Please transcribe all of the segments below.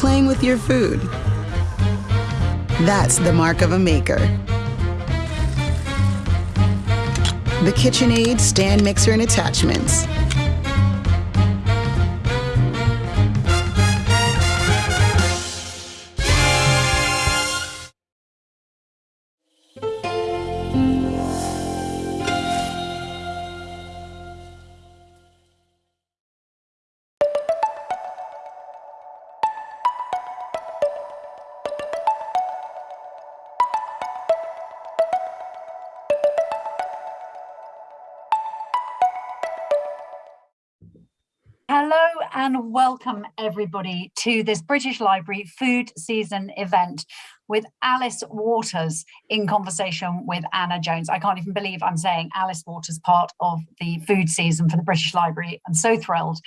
playing with your food. That's the mark of a maker. The KitchenAid stand mixer and attachments. wh- welcome everybody to this British Library food season event with Alice Waters in conversation with Anna Jones. I can't even believe I'm saying Alice Waters part of the food season for the British Library. I'm so thrilled.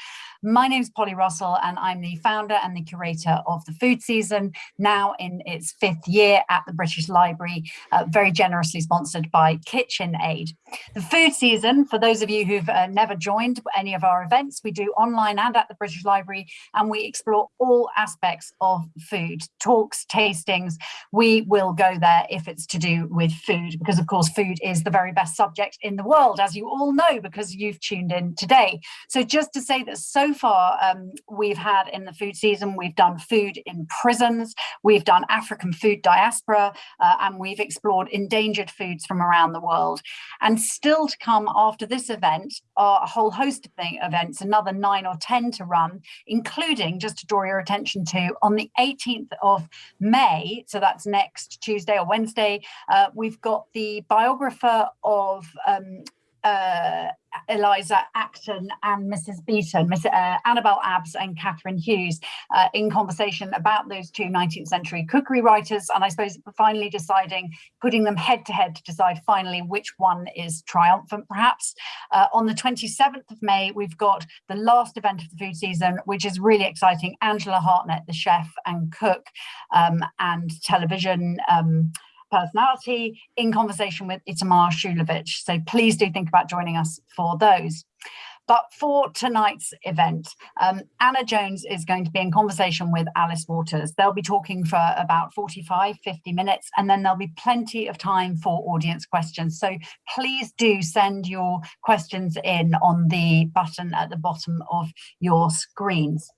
My name is Polly Russell and I'm the founder and the curator of the food season, now in its fifth year at the British Library, uh, very generously sponsored by KitchenAid. The food season, for those of you who've uh, never joined any of our events, we do online and at the British Library, and we explore all aspects of food, talks, tastings. We will go there if it's to do with food, because of course food is the very best subject in the world, as you all know, because you've tuned in today. So just to say that so far um, we've had in the food season, we've done food in prisons, we've done African food diaspora, uh, and we've explored endangered foods from around the world. And still to come after this event are a whole host of events, another nine or 10 to run, including, just to draw your attention to, on the 18th of May, so that's next Tuesday or Wednesday, uh, we've got the biographer of um, uh, Eliza Acton and Mrs. Beeton, Miss, uh, Annabel Abbs and Kathryn Hughes uh, in conversation about those two 19th century cookery writers and I suppose finally deciding, putting them head to head to decide finally which one is triumphant perhaps. Uh, on the 27th of May we've got the last event of the food season which is really exciting, Angela Hartnett, the chef and cook um, and television um, personality in conversation with Itamar Srulovich. So please do think about joining us for those. But for tonight's event, um, Anna Jones is going to be in conversation with Alice Waters. They'll be talking for about 45, 50 minutes, and then there'll be plenty of time for audience questions. So please do send your questions in on the button at the bottom of your screens.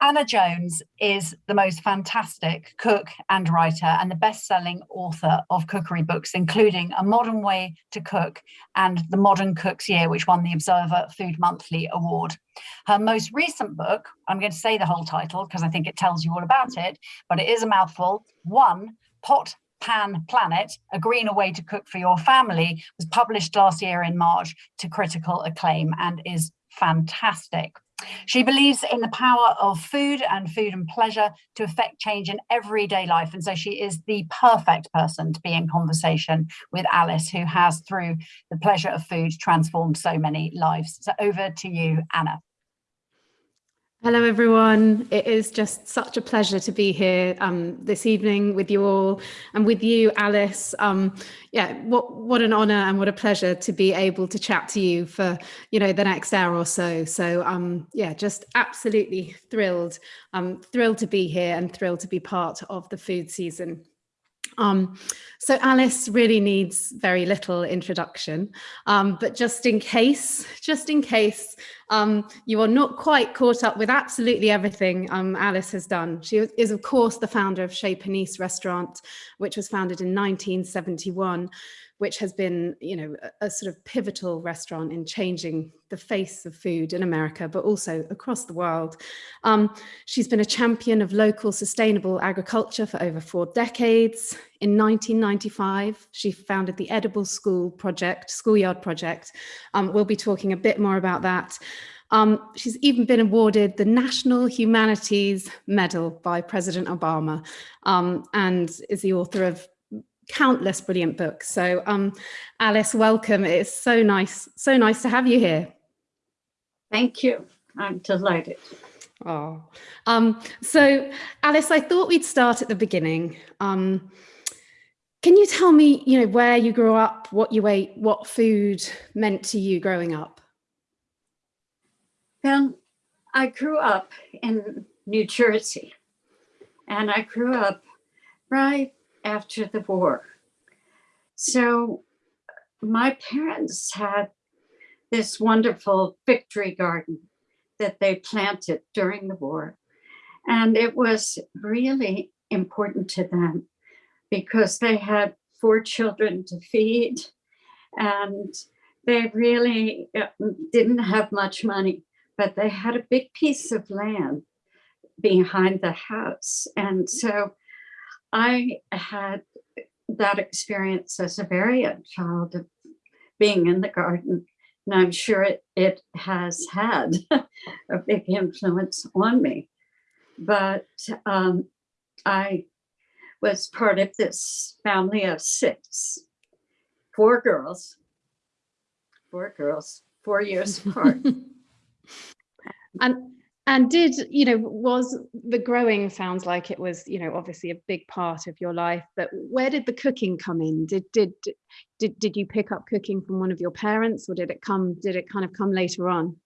Anna Jones is the most fantastic cook and writer and the best-selling author of cookery books, including A Modern Way to Cook and The Modern Cook's Year, which won the Observer Food Monthly Award. Her most recent book, I'm going to say the whole title because I think it tells you all about it, but it is a mouthful, One, Pot Pan Planet, A Greener Way to Cook for Your Family, was published last year in March to critical acclaim and is fantastic. She believes in the power of food and food and pleasure to affect change in everyday life. And so she is the perfect person to be in conversation with Alice, who has, through the pleasure of food, transformed so many lives. So over to you, Anna. Hello, everyone. It is just such a pleasure to be here um, this evening with you all and with you, Alice. Um, yeah, what what an honour and what a pleasure to be able to chat to you for you know the next hour or so. So um, yeah, just absolutely thrilled. I'm thrilled to be here and thrilled to be part of the food season. Um, so Alice really needs very little introduction, um, but just in case, just in case um, you are not quite caught up with absolutely everything um, Alice has done. She is of course the founder of Chez Panisse restaurant, which was founded in 1971 which has been, you know, a, a, sort of pivotal restaurant in changing the face of food in America, but also across the world. Um, she's been a champion of local sustainable agriculture for over four decades. In 1995, she founded the Edible School Project, Schoolyard Project. Um, we'll be talking a bit more about that. Um, she's even been awarded the National Humanities Medal by President Obama um, and is the author of countless brilliant books. So um, Alice, welcome. It's so nice, so nice to have you here. Thank you. I'm delighted. Oh, um, so Alice, I thought we'd start at the beginning. Um, can you tell me, you know, where you grew up, what you ate, what food meant to you growing up? Well, I grew up in New Jersey And I grew up right after the war. So my parents had this wonderful victory garden that they planted during the war. And it was really important to them because they had four children to feed and they really uh, didn't have much money, but they had a big piece of land behind the house. And so I had that experience as a very young child of being in the garden. And I'm sure it, it has had a big influence on me. But um, I was part of this family of six, four girls, four girls, four years apart. and and did you know was the growing sounds like it was you know obviously a big part of your life but where did the cooking come in? Did did did, did you pick up cooking from one of your parents or did it come did it kind of come later on?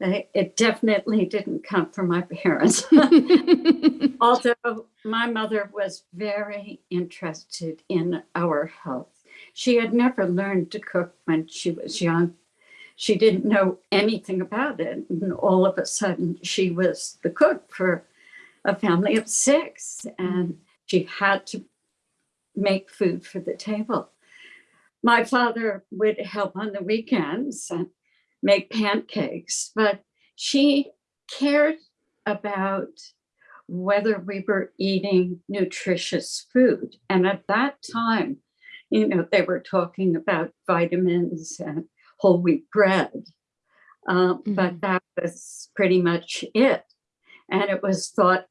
It definitely didn't come from my parents. Although my mother was very interested in our health. She had never learned to cook when she was young she didn't know anything about it. And all of a sudden, she was the cook for a family of six, and she had to make food for the table. My father would help on the weekends and make pancakes, but she cared about whether we were eating nutritious food. And at that time, you know, they were talking about vitamins and whole wheat bread. Um, mm-hmm. But that was pretty much it. And it was thought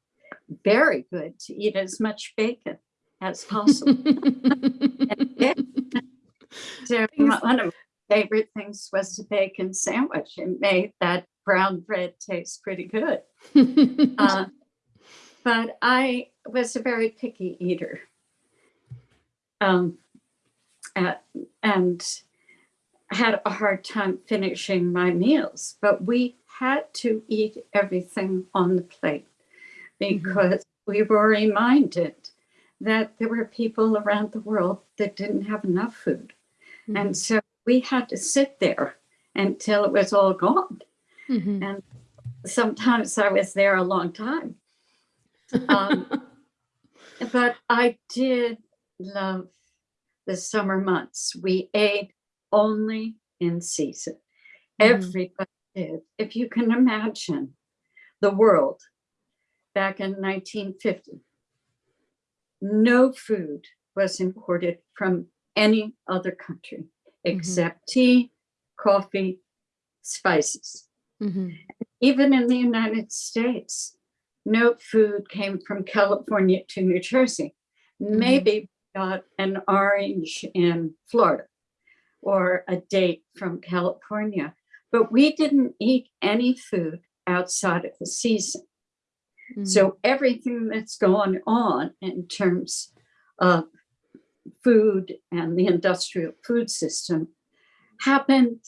very good to eat as much bacon as possible. so one of my favorite things was the bacon sandwich. It made that brown bread taste pretty good. uh, but I was a very picky eater. Um, uh, and had a hard time finishing my meals, but we had to eat everything on the plate mm-hmm. because mm-hmm. we were reminded that there were people around the world that didn't have enough food. Mm-hmm. And so we had to sit there until it was all gone. Mm-hmm. And sometimes I was there a long time. Um, but I did love the summer months. We ate only in season. Mm-hmm. Everybody did. If you can imagine the world back in 1950, no food was imported from any other country mm-hmm. except mm-hmm. tea, coffee, spices. Mm-hmm. Even in the United States, no food came from California to New Jersey. Mm-hmm. Maybe got an orange in Florida or a date from California, but we didn't eat any food outside of the season. Mm. So everything that's going on in terms of food and the industrial food system happened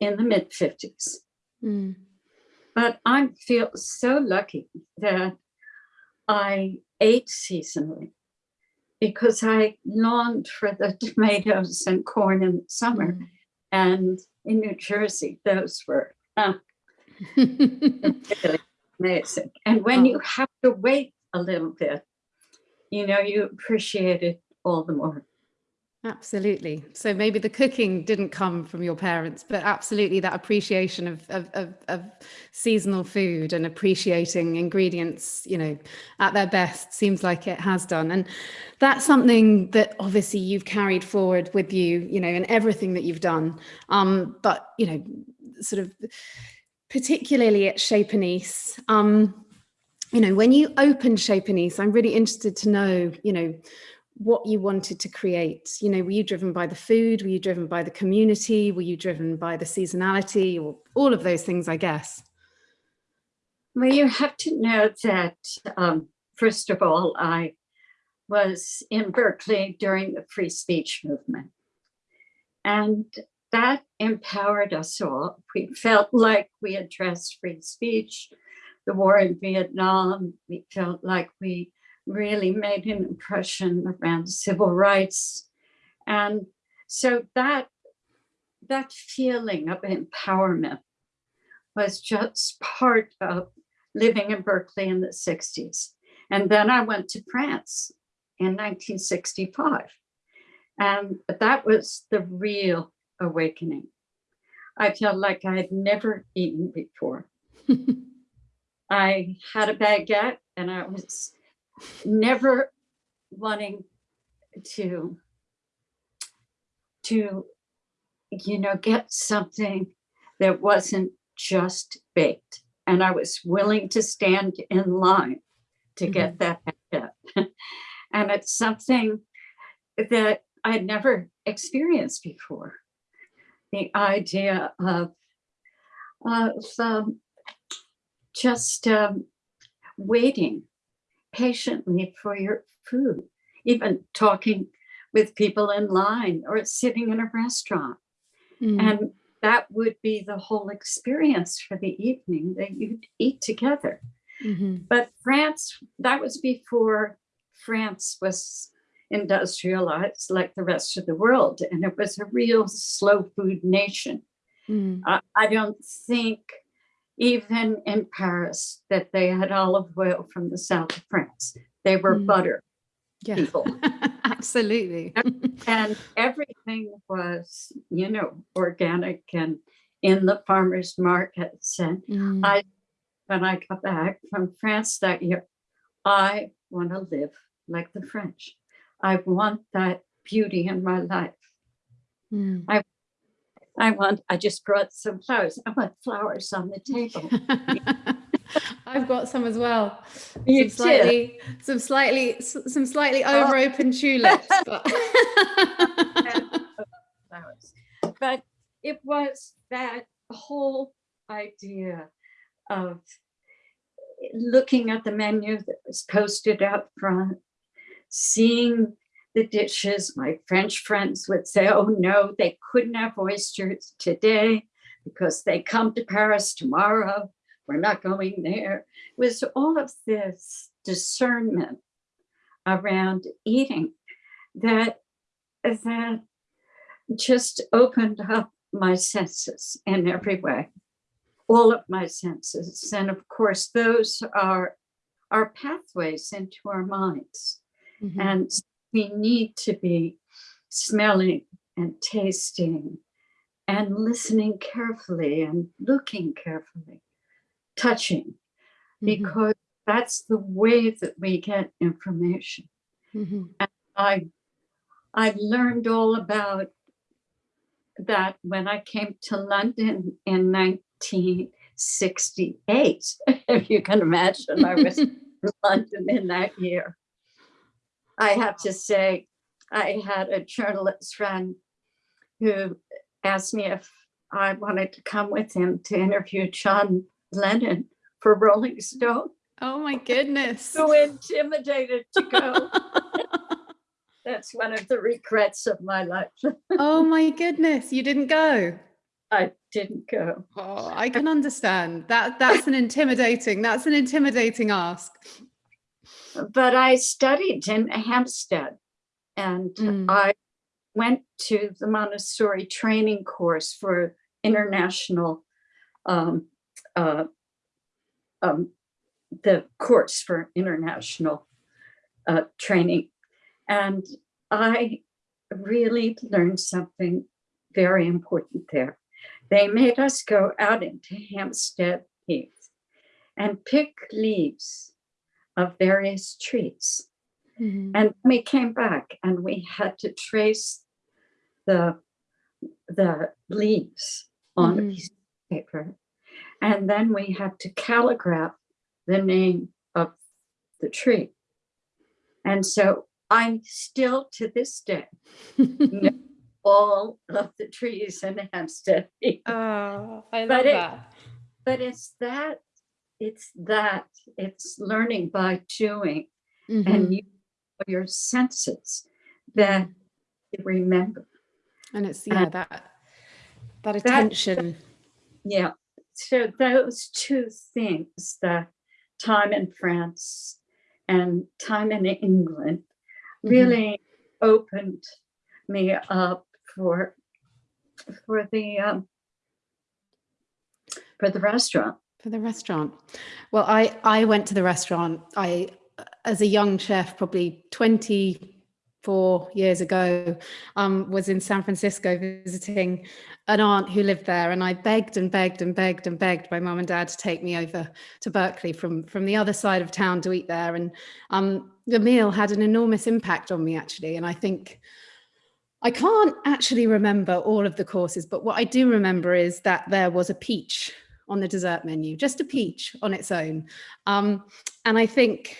in the mid 50s. Mm. But I feel so lucky that I ate seasonally because I longed for the tomatoes and corn in summer. Mm. And in New Jersey, those were uh, really amazing. And when oh. you have to wait a little bit, you know, you appreciate it all the more. Absolutely. So maybe the cooking didn't come from your parents, but absolutely that appreciation of, of, of, of, seasonal food and appreciating ingredients, you know, at their best seems like it has done. And that's something that obviously you've carried forward with you, you know, in everything that you've done. Um, but, you know, sort of particularly at Chez Panisse, um, you know, when you opened Chez Panisse, I'm really interested to know, you know, what you wanted to create. You know, were you driven by the food? Were you driven by the community? Were you driven by the seasonality or all of those things, I guess? Well, you have to know that, um, first of all, I was in Berkeley during the free speech movement. And that empowered us all. We felt like we addressed free speech, the war in Vietnam. We felt like we really made an impression around civil rights. And so that, that feeling of empowerment was just part of living in Berkeley in the 60s. And then I went to France in 1965. And that was the real awakening. I felt like I had never eaten before. I had a baguette and I was never wanting to, to, you know, get something that wasn't just baked. And I was willing to stand in line to get that baguette. and it's something that I had never experienced before. The idea of, of um, just um, waiting patiently for your food, even talking with people in line or sitting in a restaurant. Mm. And that would be the whole experience for the evening that you'd eat together. Mhm. But France, that was before France was industrialized like the rest of the world. And it was a real slow food nation. Mm. I, I don't think even in Paris that they had olive oil from the south of France. They were Mm. butter Yeah, people. absolutely. and everything was, you know, organic and in the farmers markets. And Mm. I, when I got back from France that year, I want to live like the French. I want that beauty in my life. Mm. I want, I just brought some flowers. I want flowers on the table. I've got some as well. You some did? slightly, some slightly, some slightly Oh. over open tulips. But. But it was that whole idea of looking at the menu that was posted out front, seeing the dishes. My French friends would say, oh no, they couldn't have oysters today because they come to Paris tomorrow. We're not going there. It was all of this discernment around eating that that just opened up my senses in every way, all of my senses. And of course, those are our pathways into our minds. Mhm. And we need to be smelling and tasting and listening carefully and looking carefully, touching, Mhm. because that's the way that we get information. Mhm. I I learned all about that when I came to London in 1968. If you can imagine, I was in London in that year. I have to say, I had a journalist friend who asked me if I wanted to come with him to interview John Lennon for Rolling Stone. oh my goodness. So intimidated to go. That's one of the regrets of my life. oh my goodness, you didn't go. I didn't go. Oh, I can understand that. That's an intimidating. That's an intimidating ask. But I studied in Hampstead and Mm. I went to the Montessori training course for international, um, uh, um, the course for international uh, training. And I really learned something very important there. They made us go out into Hampstead Heath and pick leaves of various trees. Mhm. And we came back and we had to trace the, the leaves on a Mhm. piece of paper. And then we had to calligraph the name of the tree. And so I'm still to this day know all of the trees in Hampstead. Oh, I love But it- that. But it's that, it's that, it's learning by doing Mhm. and you, your senses that you remember. And it's yeah that that attention. Yeah. So those two things the time in France and time in England Mhm. really opened me up for for the um, for the restaurant. For the restaurant. Well, I, I went to the restaurant. I, as a young chef, probably 24 years ago, um, was in San Francisco visiting an aunt who lived there. And I begged and begged and begged and begged my mum and dad to take me over to Berkeley from, from the other side of town to eat there. And um, the meal had an enormous impact on me, actually. And I think I can't actually remember all of the courses, but what I do remember is that there was a peach on the dessert menu, just a peach on its own. Um, and I think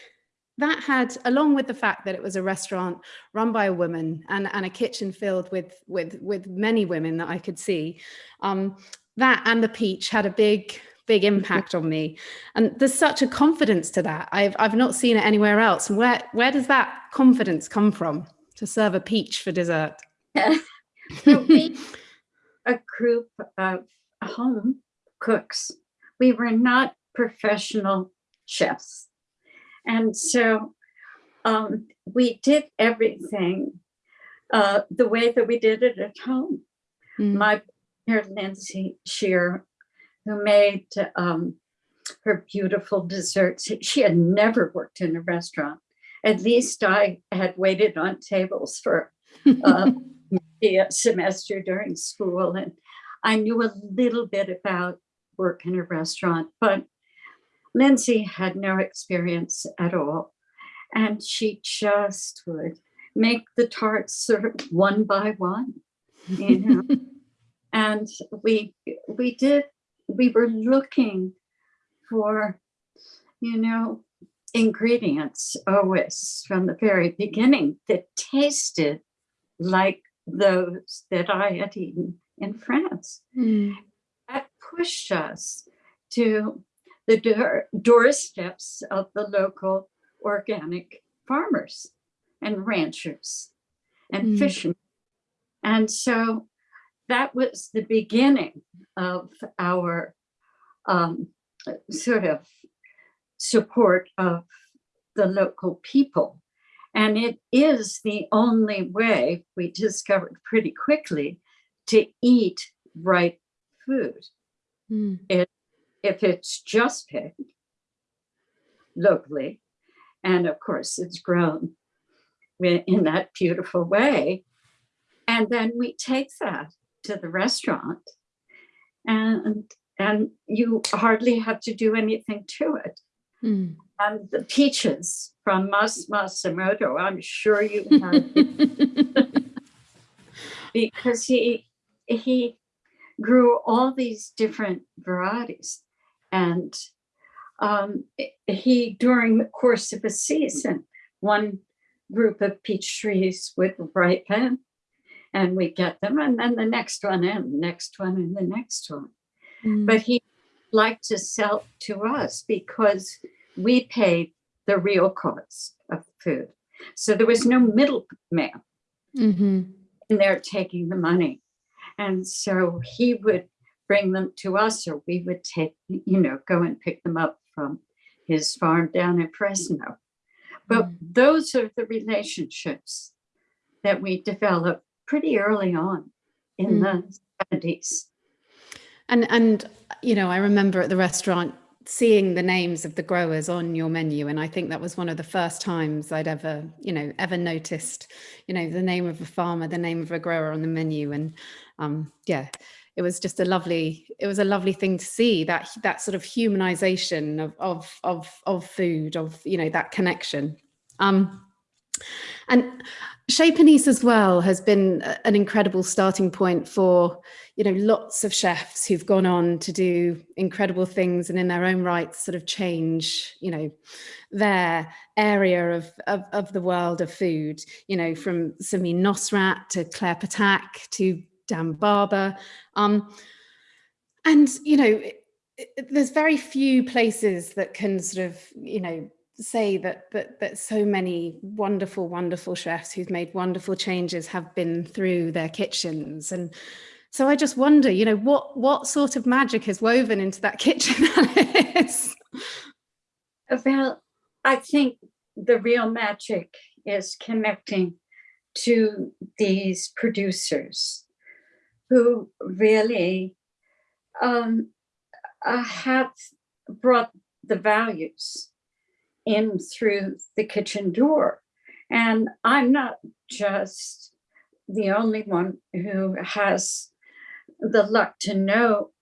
that had, along with the fact that it was a restaurant run by a woman and, and a kitchen filled with, with, with many women that I could see, um, that and the peach had a big, big impact on me. And there's such a confidence to that. I've, I've not seen it anywhere else. And where, where does that confidence come from to serve a peach for dessert? So a group of home cooks, we were not professional chefs. And so um, we did everything uh, the way that we did it at home. Mm. My partner, Lindsey Shere, who made um, her beautiful desserts, she had never worked in a restaurant. At least I had waited on tables for uh, a semester during school and I knew a little bit about work in a restaurant, but Lindsey had no experience at all. And she just would make the tarts of one by one, you know. and we we did we were looking for, you know, ingredients always from the very beginning that tasted like those that I had eaten in France. Mm. Pushed us to the door, doorsteps of the local organic farmers and ranchers and Mm. fishermen. And so that was the beginning of our um, sort of support of the local people. And it is the only way we discovered pretty quickly to eat right food. Mm. If it's just picked locally, and of course it's grown in that beautiful way, and then we take that to the restaurant and and you hardly have to do anything to it. Mm. And the peaches from Mas Masumoto, I'm sure you have because he he grew all these different varieties and um, he during the course of a season one group of peach trees would ripen and we get them and then the next one and the next one and the next one Mm. but he liked to sell to us because we paid the real cost of food so there was no middleman Mhm. and they're taking the money. And so he would bring them to us or we would take, you know, go and pick them up from his farm down in Fresno. But Mm. those are the relationships that we developed pretty early on in the 70s. And and you know, I remember at the restaurant seeing the names of the growers on your menu, and I think that was one of the first times I'd ever, you know, ever noticed, you know, the name of a farmer, the name of a grower on the menu, and um, yeah, it was just a lovely, it was a lovely thing to see that that sort of humanization of of of of food, of you know, that connection. Um, and Chez Panisse as well has been an incredible starting point for, you know, lots of chefs who've gone on to do incredible things and in their own rights sort of change, you know, their area of, of, of the world of food, you know, from Samin Nosrat to Claire Ptak to Dan Barber. Um, and, you know, it- it- there's very few places that can sort of, you know, say that that that so many wonderful wonderful chefs who've made wonderful changes have been through their kitchens and so i just wonder you know what what sort of magic is woven into that kitchen Alice? Well, I think the real magic is connecting to these producers who really um, uh, have brought the values in through the kitchen door. And I'm not just the only one who has the luck to know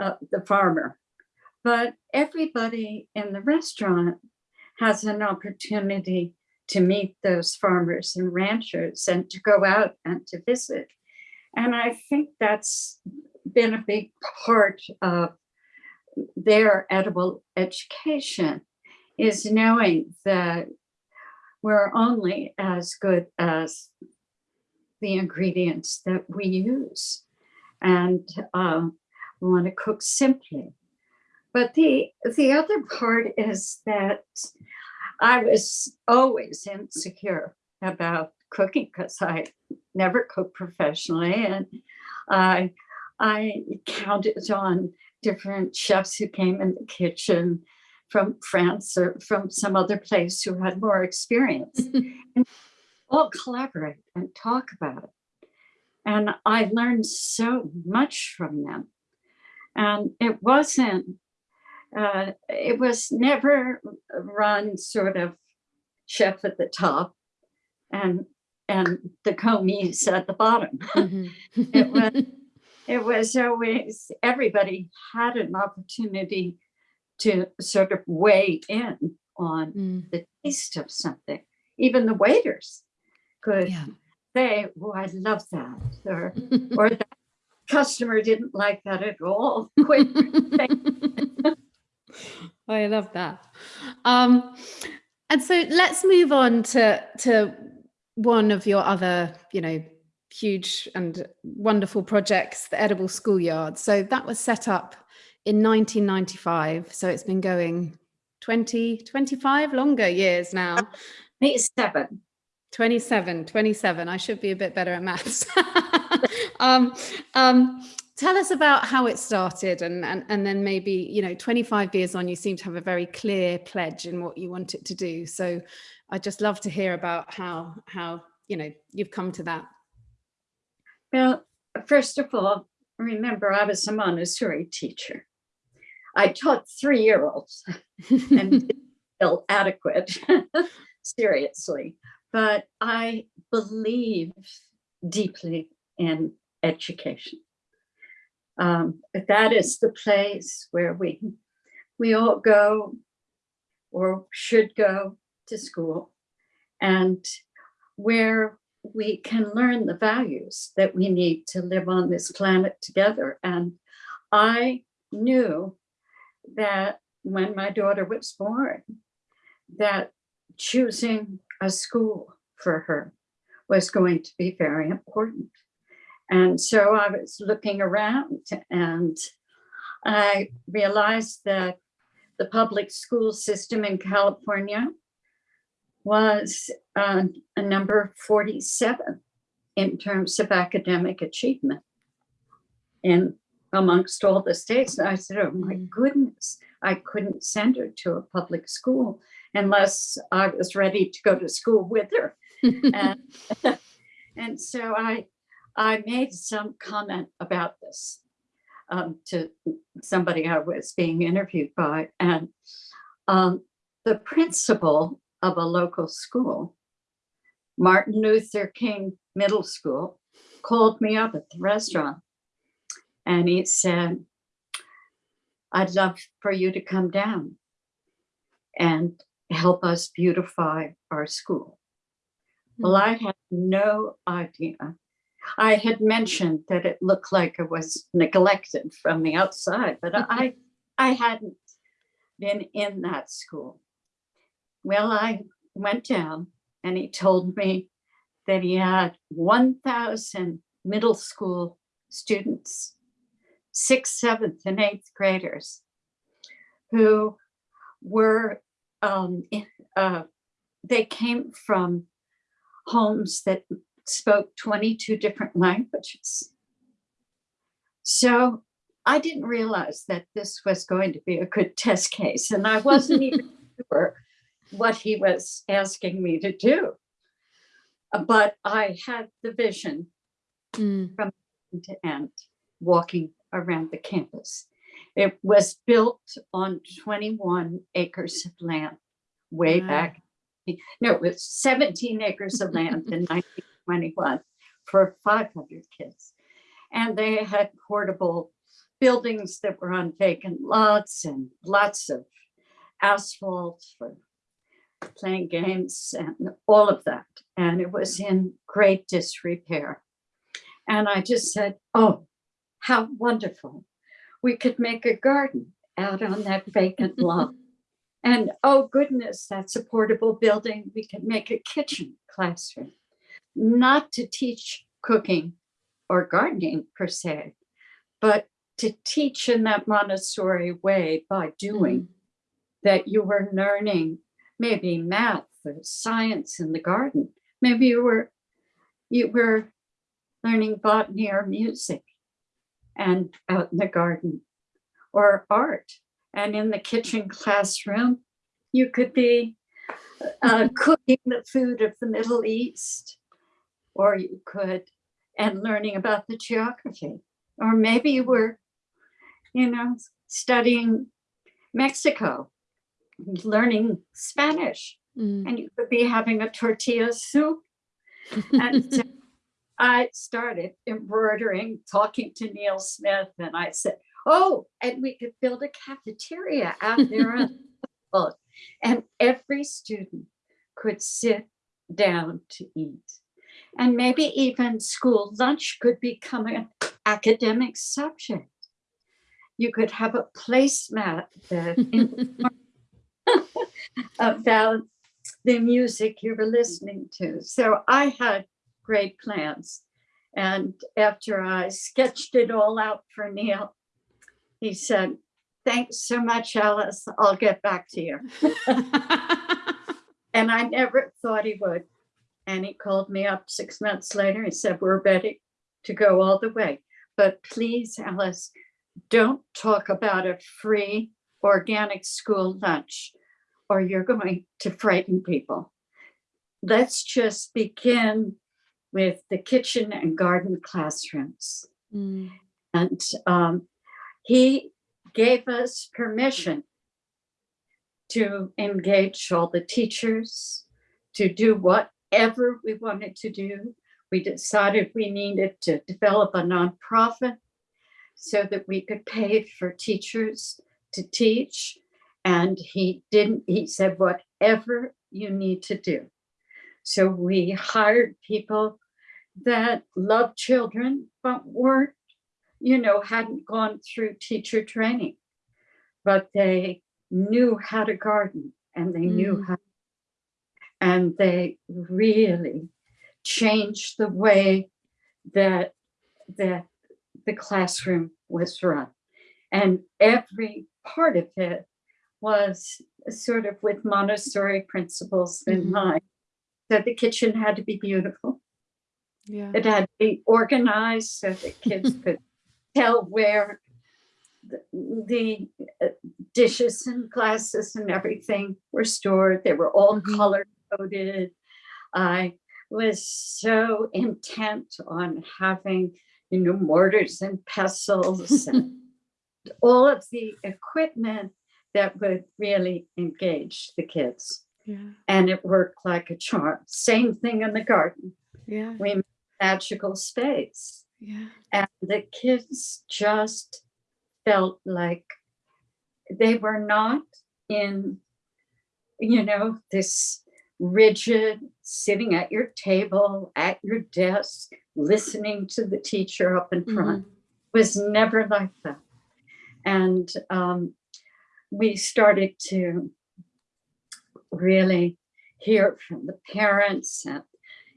uh, the farmer, but everybody in the restaurant has an opportunity to meet those farmers and ranchers and to go out and to visit. And I think that's been a big part of their edible education is knowing that we're only as good as the ingredients that we use. And um, want to cook simply. But the, the other part is that I was always insecure about cooking because I never cooked professionally. And I, I counted on different chefs who came in the kitchen from France or from some other place who had more experience and all collaborate and talk about it. And I learned so much from them. And it wasn't, uh, it was never run sort of chef at the top and and the commis at the bottom. Mhm. it was it was always everybody had an opportunity to sort of weigh in on Mm, the taste of something. Even the waiters could yeah. say, "Oh, I love that," or or that customer didn't like that at all. I love that. Um, and so let's move on to to one of your other, you know, huge and wonderful projects, the Edible Schoolyard. So that was set up in 1995. So it's been going 20, 25 longer years now. me seven. 27, 27. I should be a bit better at maths. um, um, tell us about how it started and, and, and then maybe, you know, 25 years on, you seem to have a very clear pledge in what you want it to do. So I'd just love to hear about how, how, you know, you've come to that. Well, first of all, remember I was a Montessori teacher. I taught three-year-olds and feel adequate, seriously. But I believe deeply in education. Um, that is the place where we we all go or should go to school and where we can learn the values that we need to live on this planet together. And I knew that when my daughter was born, that choosing a school for her was going to be very important. And so I was looking around and I realized that the public school system in California was uh, a number 47 in terms of academic achievement in amongst all the states. And I said, oh my Mm. goodness, I couldn't send her to a public school unless I was ready to go to school with her. And, and so I, I made some comment about this um, to somebody I was being interviewed by. And um, the principal of a local school, Martin Luther King Middle School, called me up at the restaurant and he said, I'd love for you to come down and help us beautify our school. Well, hmm. I had no idea. I had mentioned that it looked like it was neglected from the outside, but I, I hadn't been in that school. Well, I went down and he told me that he had 1,000 middle school students, sixth, seventh, and eighth graders who were, um, in- uh, they came from homes that spoke 22 different languages. So I didn't realize that this was going to be a good test case and I wasn't even sure what he was asking me to do. Uh, But I had the vision Mm, to end, walking around the campus. It was built on 21 acres of land way Wow. back. No, it was 17 acres of land in 1921 for 500 kids. And they had portable buildings that were on vacant lots and lots of asphalt for playing games and all of that. And it was in great disrepair. And I just said, oh, how wonderful. We could make a garden out on that vacant lot. And oh goodness, that's a portable building. We could make a kitchen classroom, not to teach cooking or gardening per se, but to teach in that Montessori way by doing mm. that you were learning maybe math or science in the garden. Maybe you were you were learning botany or music and out in the garden or art. And in the kitchen classroom, you could be uh, cooking the food of the Middle East, or you could, and learning about the geography. Or maybe you were, you know, studying Mexico, learning Spanish, mm. and you could be having a tortilla soup. And so I started embroidering, talking to Neil Smith, and I said, "Oh, and we could build a cafeteria out there and every student could sit down to eat, and maybe even school lunch could become an academic subject. You could have a placemat that about the music you were listening to. So I had great plans. And after I sketched it all out for Neil, he said, thanks so much, Alice. I'll get back to you. And I never thought he would. And he called me up six months later. He said, we're ready to go all the way. But please, Alice, don't talk about a free organic school lunch or you're going to frighten people. Let's just begin with the kitchen and garden classrooms. Mm, And um, he gave us permission to engage all the teachers, to do whatever we wanted to do. We decided we needed to develop a nonprofit so that we could pay for teachers to teach. And he didn't, he said, whatever you need to do. So we hired people that loved children, but weren't you know, hadn't gone through teacher training, but they knew how to garden and they knew Mm. how, and they really changed the way that that the classroom was run. And every part of it was sort of with Montessori principles in Mhm. mind. That the kitchen had to be beautiful. yeah. It had to be organized so that kids could tell where the, the uh, dishes and glasses and everything were stored. They were all Mhm. color coded. I was so intent on having, you know, mortars and pestles and all of the equipment that would really engage the kids. yeah. And it worked like a charm. Same thing in the garden. Yeah. We made magical space Yeah. and the kids just felt like they were not in you know this rigid sitting at your table at your desk listening to the teacher up in front mm-hmm. was never like that and um, we started to really hear from the parents and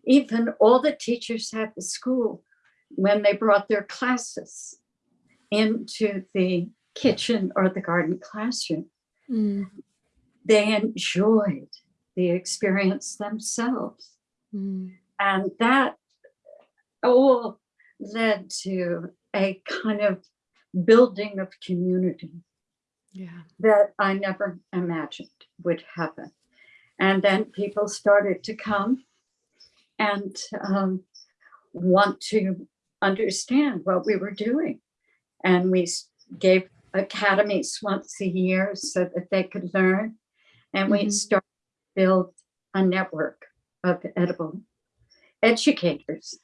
even all the teachers at the school when they brought their classes into the kitchen or the garden classroom, Mm, they enjoyed the experience themselves. mm, And that all led to a kind of building of community Yeah. that I never imagined would happen. And then people started to come and um, want to understand what we were doing. And we gave academies once a year so that they could learn. And we Mhm. started to build a network of edible educators.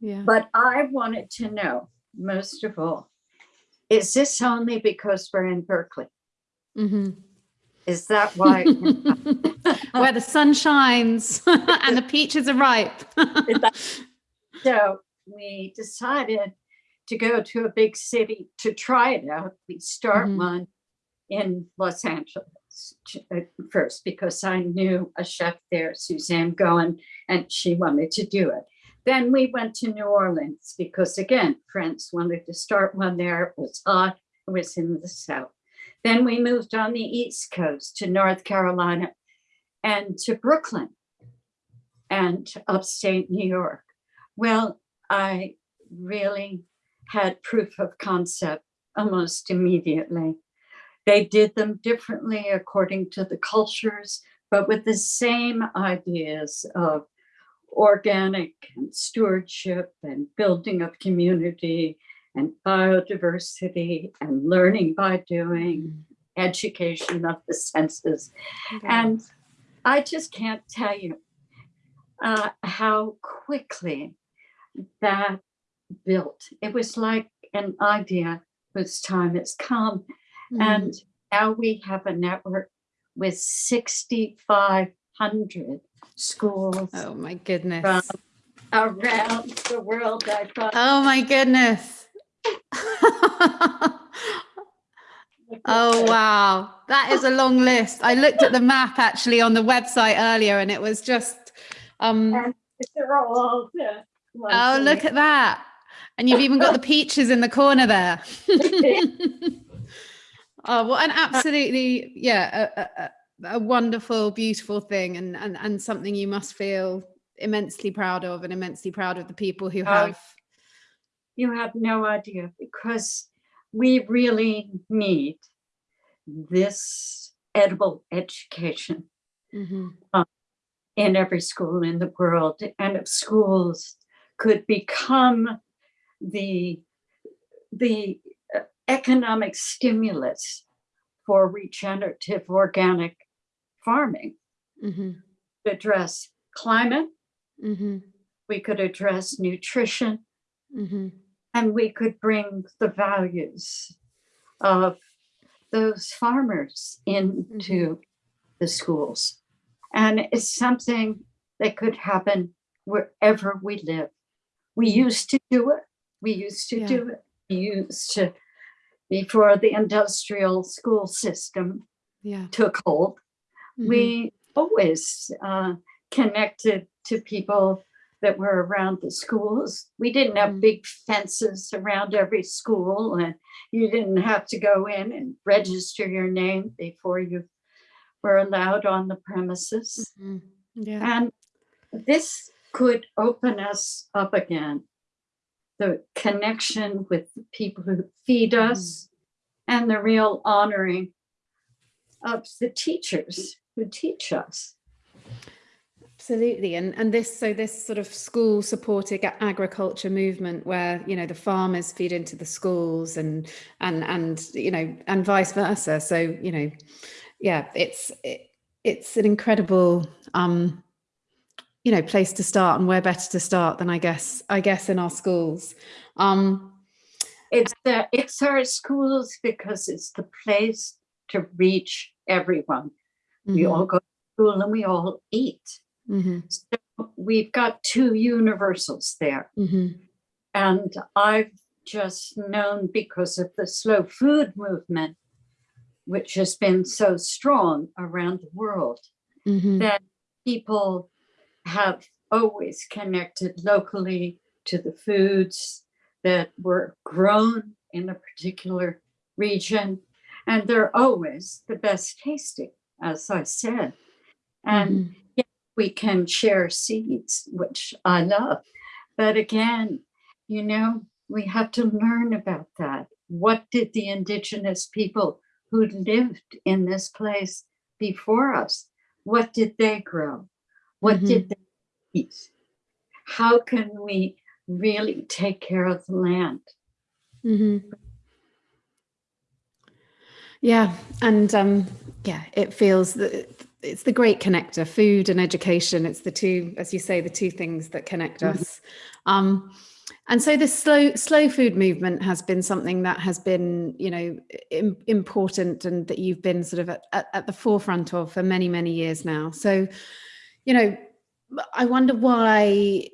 Yeah. But I wanted to know, most of all, is this only because we're in Berkeley? Mhm. Is that why? it can happen? Where the sun shines and the peaches are ripe. So we decided to go to a big city to try it out. We start Mhm. one in Los Angeles first because I knew a chef there, Suzanne Goin, and she wanted to do it. Then we went to New Orleans because again, friends wanted to start one there. It was hot. It was in the South. Then we moved on the East Coast to North Carolina and to Brooklyn and upstate New York. Well, I really had proof of concept almost immediately. They did them differently according to the cultures, but with the same ideas of organic and stewardship and building of community and biodiversity and learning by doing, education of the senses. And I just can't tell you uh, how quickly that built. It was like an idea whose time has come. Mhm. And now we have a network with 6,500 schools oh my goodness. around the world. I thought, Oh my goodness. oh wow. That is a long list. I looked at the map actually on the website earlier and it was just um And they're all oh look at that. And you've even got the peaches in the corner there. oh, what an absolutely yeah, a, a, a- wonderful, beautiful thing and, and and something you must feel immensely proud of and immensely proud of the people who have You have no idea because we really need this edible education Mhm. in every school in the world. And if schools could become the, the uh, economic stimulus for regenerative organic farming, Mhm. to address climate, Mhm. we could address nutrition, Mhm. and we could bring the values of those farmers into the schools. And it's something that could happen wherever we live. We used to do it. We used to Yeah. do it. We used to, before the industrial school system Yeah. took hold, Mhm. we always uh, connected to people that were around the schools. We didn't have Mhm. big fences around every school, and you didn't have to go in and register your name before you were allowed on the premises. Mhm. Yeah. And this could open us up again. The connection with the people who feed us and the real honoring of the teachers who teach us. Absolutely. And and this so this sort of school supported agriculture movement where, you know, the farmers feed into the schools and and and you know, and vice versa. So, you know, yeah, it's it, it's an incredible um you know, place to start and where better to start than I guess I guess in our schools. Um It's the it's our schools because it's the place to reach everyone. We mhm, all go to school and we all eat. mhm, So we've got two universals there. mhm, And I've just known because of the slow food movement, which has been so strong around the world, mhm, that people have always connected locally to the foods that were grown in a particular region. And they're always the best tasting, as I said. And mhm. we can share seeds, which I love. But again, you know, we have to learn about that. What did the indigenous people who lived in this place before us. What did they grow? What Mhm. did they eat? How can we really take care of the land? Mhm. Yeah, and um, yeah, it feels that it's the great connector, food and education. It's the two, as you say, the two things that connect Mhm. us. Um, and so this slow slow food movement has been something that has been, you know, im- important and that you've been sort of at, at, at the forefront of for many, many years now. So, you know, I wonder why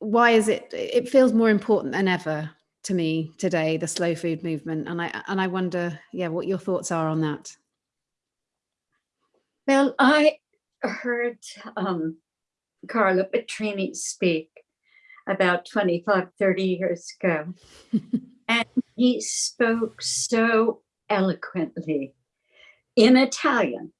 why is it it feels more important than ever to me today the slow food movement and i and i wonder yeah what your thoughts are on that. Well, I heard um, Carlo Petrini speak about 25, 30 years ago, and he spoke so eloquently in Italian,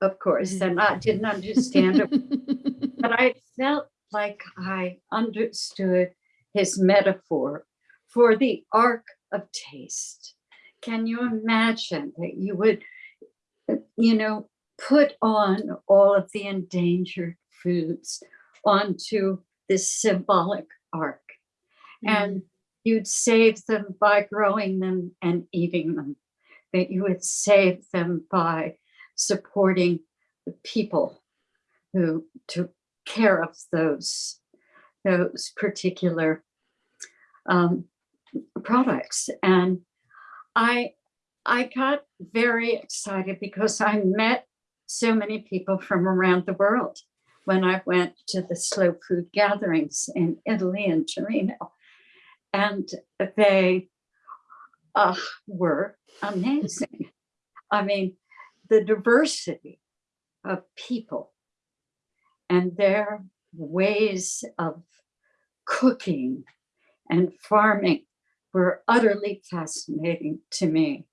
of course, and I didn't understand it, but I felt like I understood his metaphor for the ark of taste. Can you imagine that you would, you know, put on all of the endangered foods onto this symbolic arc? And you'd save them by growing them and eating them, that you would save them by supporting the people who took care of those, those particular um, products. And I, I got very excited because I met so many people from around the world when I went to the slow food gatherings in Italy and Torino. And they uh, were amazing. I mean, the diversity of people and their ways of cooking and farming were utterly fascinating to me.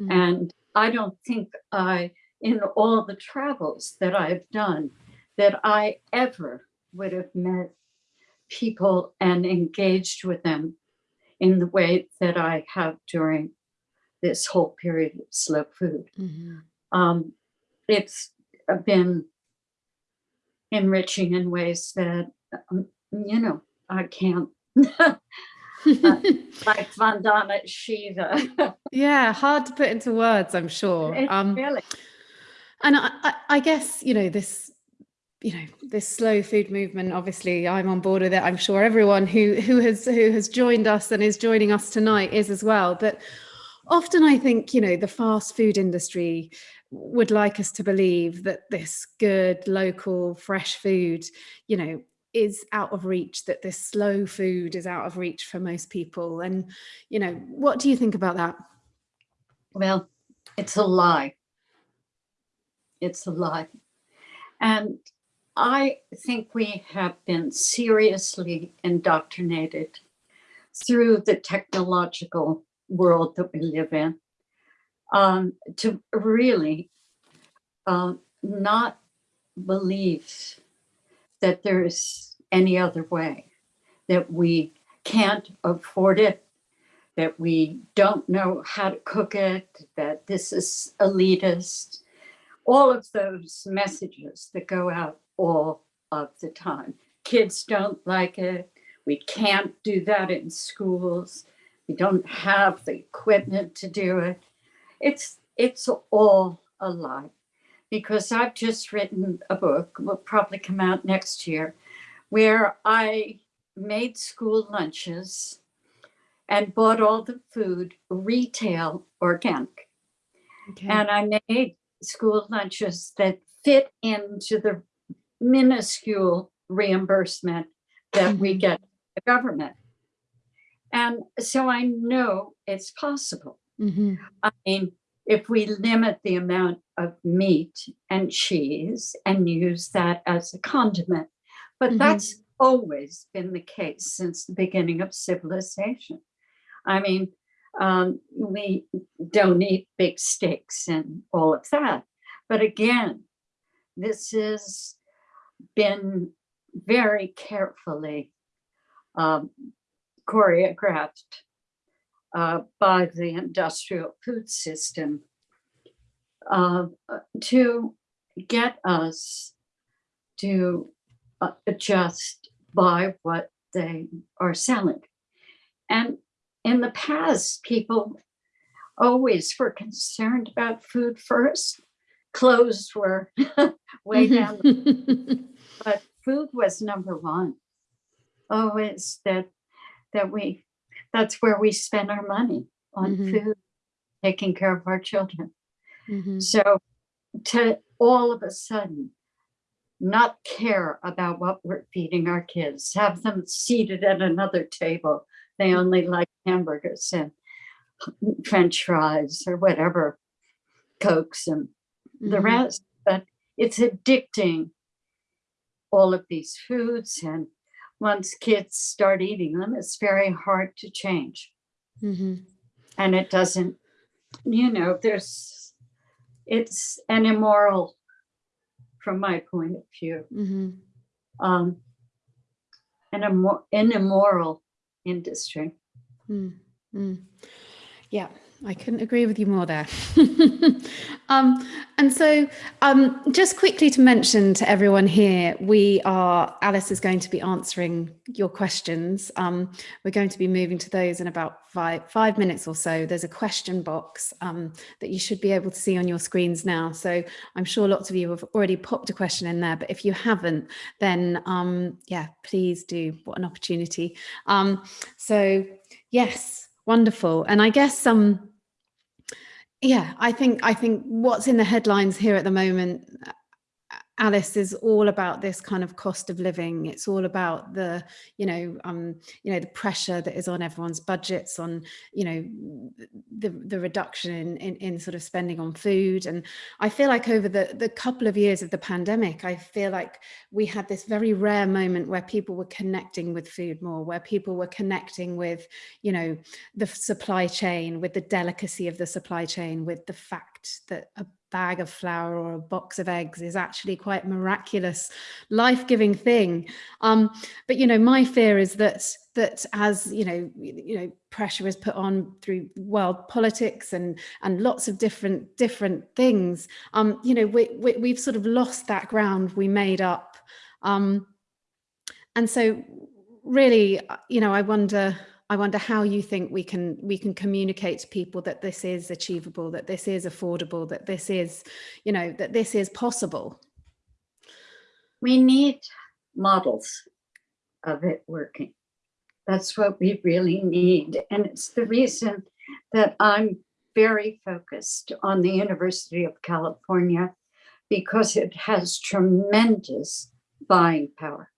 Mm. And I don't think I, in all the travels that I've done, that I ever would have met people and engaged with them in the way that I have during this whole period of slow food. Mhm. Um, it's been enriching in ways that, um, you know, I can't, like Vandana Shiva. yeah hard to put into words i'm sure. Um really, and I, I, I guess you know this you know this slow food movement obviously i'm on board with it. I'm sure everyone who who has who has joined us and is joining us tonight is as well. But often i think you know the fast food industry would like us to believe that this good local fresh food you know is out of reach that this slow food is out of reach for most people and you know what do you think about that well, it's a lie. It's a lie. And I think we have been seriously indoctrinated through the technological world that we live in um, to really um, not believe that there's any other way, that we can't afford it, that we don't know how to cook it, that this is elitist, all of those messages that go out all of the time. Kids don't like it. We can't do that in schools. We don't have the equipment to do it. It's it's all a lie because I've just written a book, will probably come out next year, where I made school lunches and bought all the food retail organic. okay And I made school lunches that fit into the minuscule reimbursement that we Mhm. get the government. And so I know it's possible. Mhm. I mean, if we limit the amount of meat and cheese and use that as a condiment, but Mhm. that's always been the case since the beginning of civilization. I mean, um, we don't eat big steaks and all of that. But again, this has been very carefully um, choreographed uh, by the industrial food system uh, uh, to get us to adjust by what they are selling. And in the past, people always were concerned about food first. Clothes were way down, the- but food was number one. Always that that we that's where we spend our money on Mhm. food, taking care of our children. Mhm. So to all of a sudden not care about what we're feeding our kids, have them seated at another table. They only like hamburgers and french fries or whatever, cokes and the Mhm. rest. But it's addicting all of these foods and once kids start eating them, it's very hard to change Mhm. and it doesn't you know there's it's an immoral from my point of view Mhm. um an, immor- an immoral industry Mm, mm. Yeah, I couldn't agree with you more there. um, and so, um, just quickly to mention to everyone here, we are, Alice is going to be answering your questions. Um, we're going to be moving to those in about five, five minutes or so. There's a question box um, that you should be able to see on your screens now. So I'm sure lots of you have already popped a question in there, but if you haven't, then um, yeah, please do. What an opportunity. Um, so Yes, wonderful. And I guess um yeah, I think I think what's in the headlines here at the moment Alice is all about this kind of cost of living. It's all about the, you know, um, you know, the pressure that is on everyone's budgets, on, you know, the the reduction in, in in sort of spending on food. And I feel like over the the couple of years of the pandemic, I feel like we had this very rare moment where people were connecting with food more, where people were connecting with, you know, the supply chain, with the delicacy of the supply chain, with the fact that a bag of flour or a box of eggs is actually quite miraculous life-giving thing. Um, but you know my fear is that that as you know you know pressure is put on through world politics and and lots of different different things um you know we, we we've sort of lost that ground we made up. Um and so really uh, you know i wonder I wonder how you think we can we can communicate to people that this is achievable, that this is affordable, that this is, you know, that this is possible. we need models of it working. That's what we really need. And it's the reason that i'm very focused on the university of california because it has tremendous buying power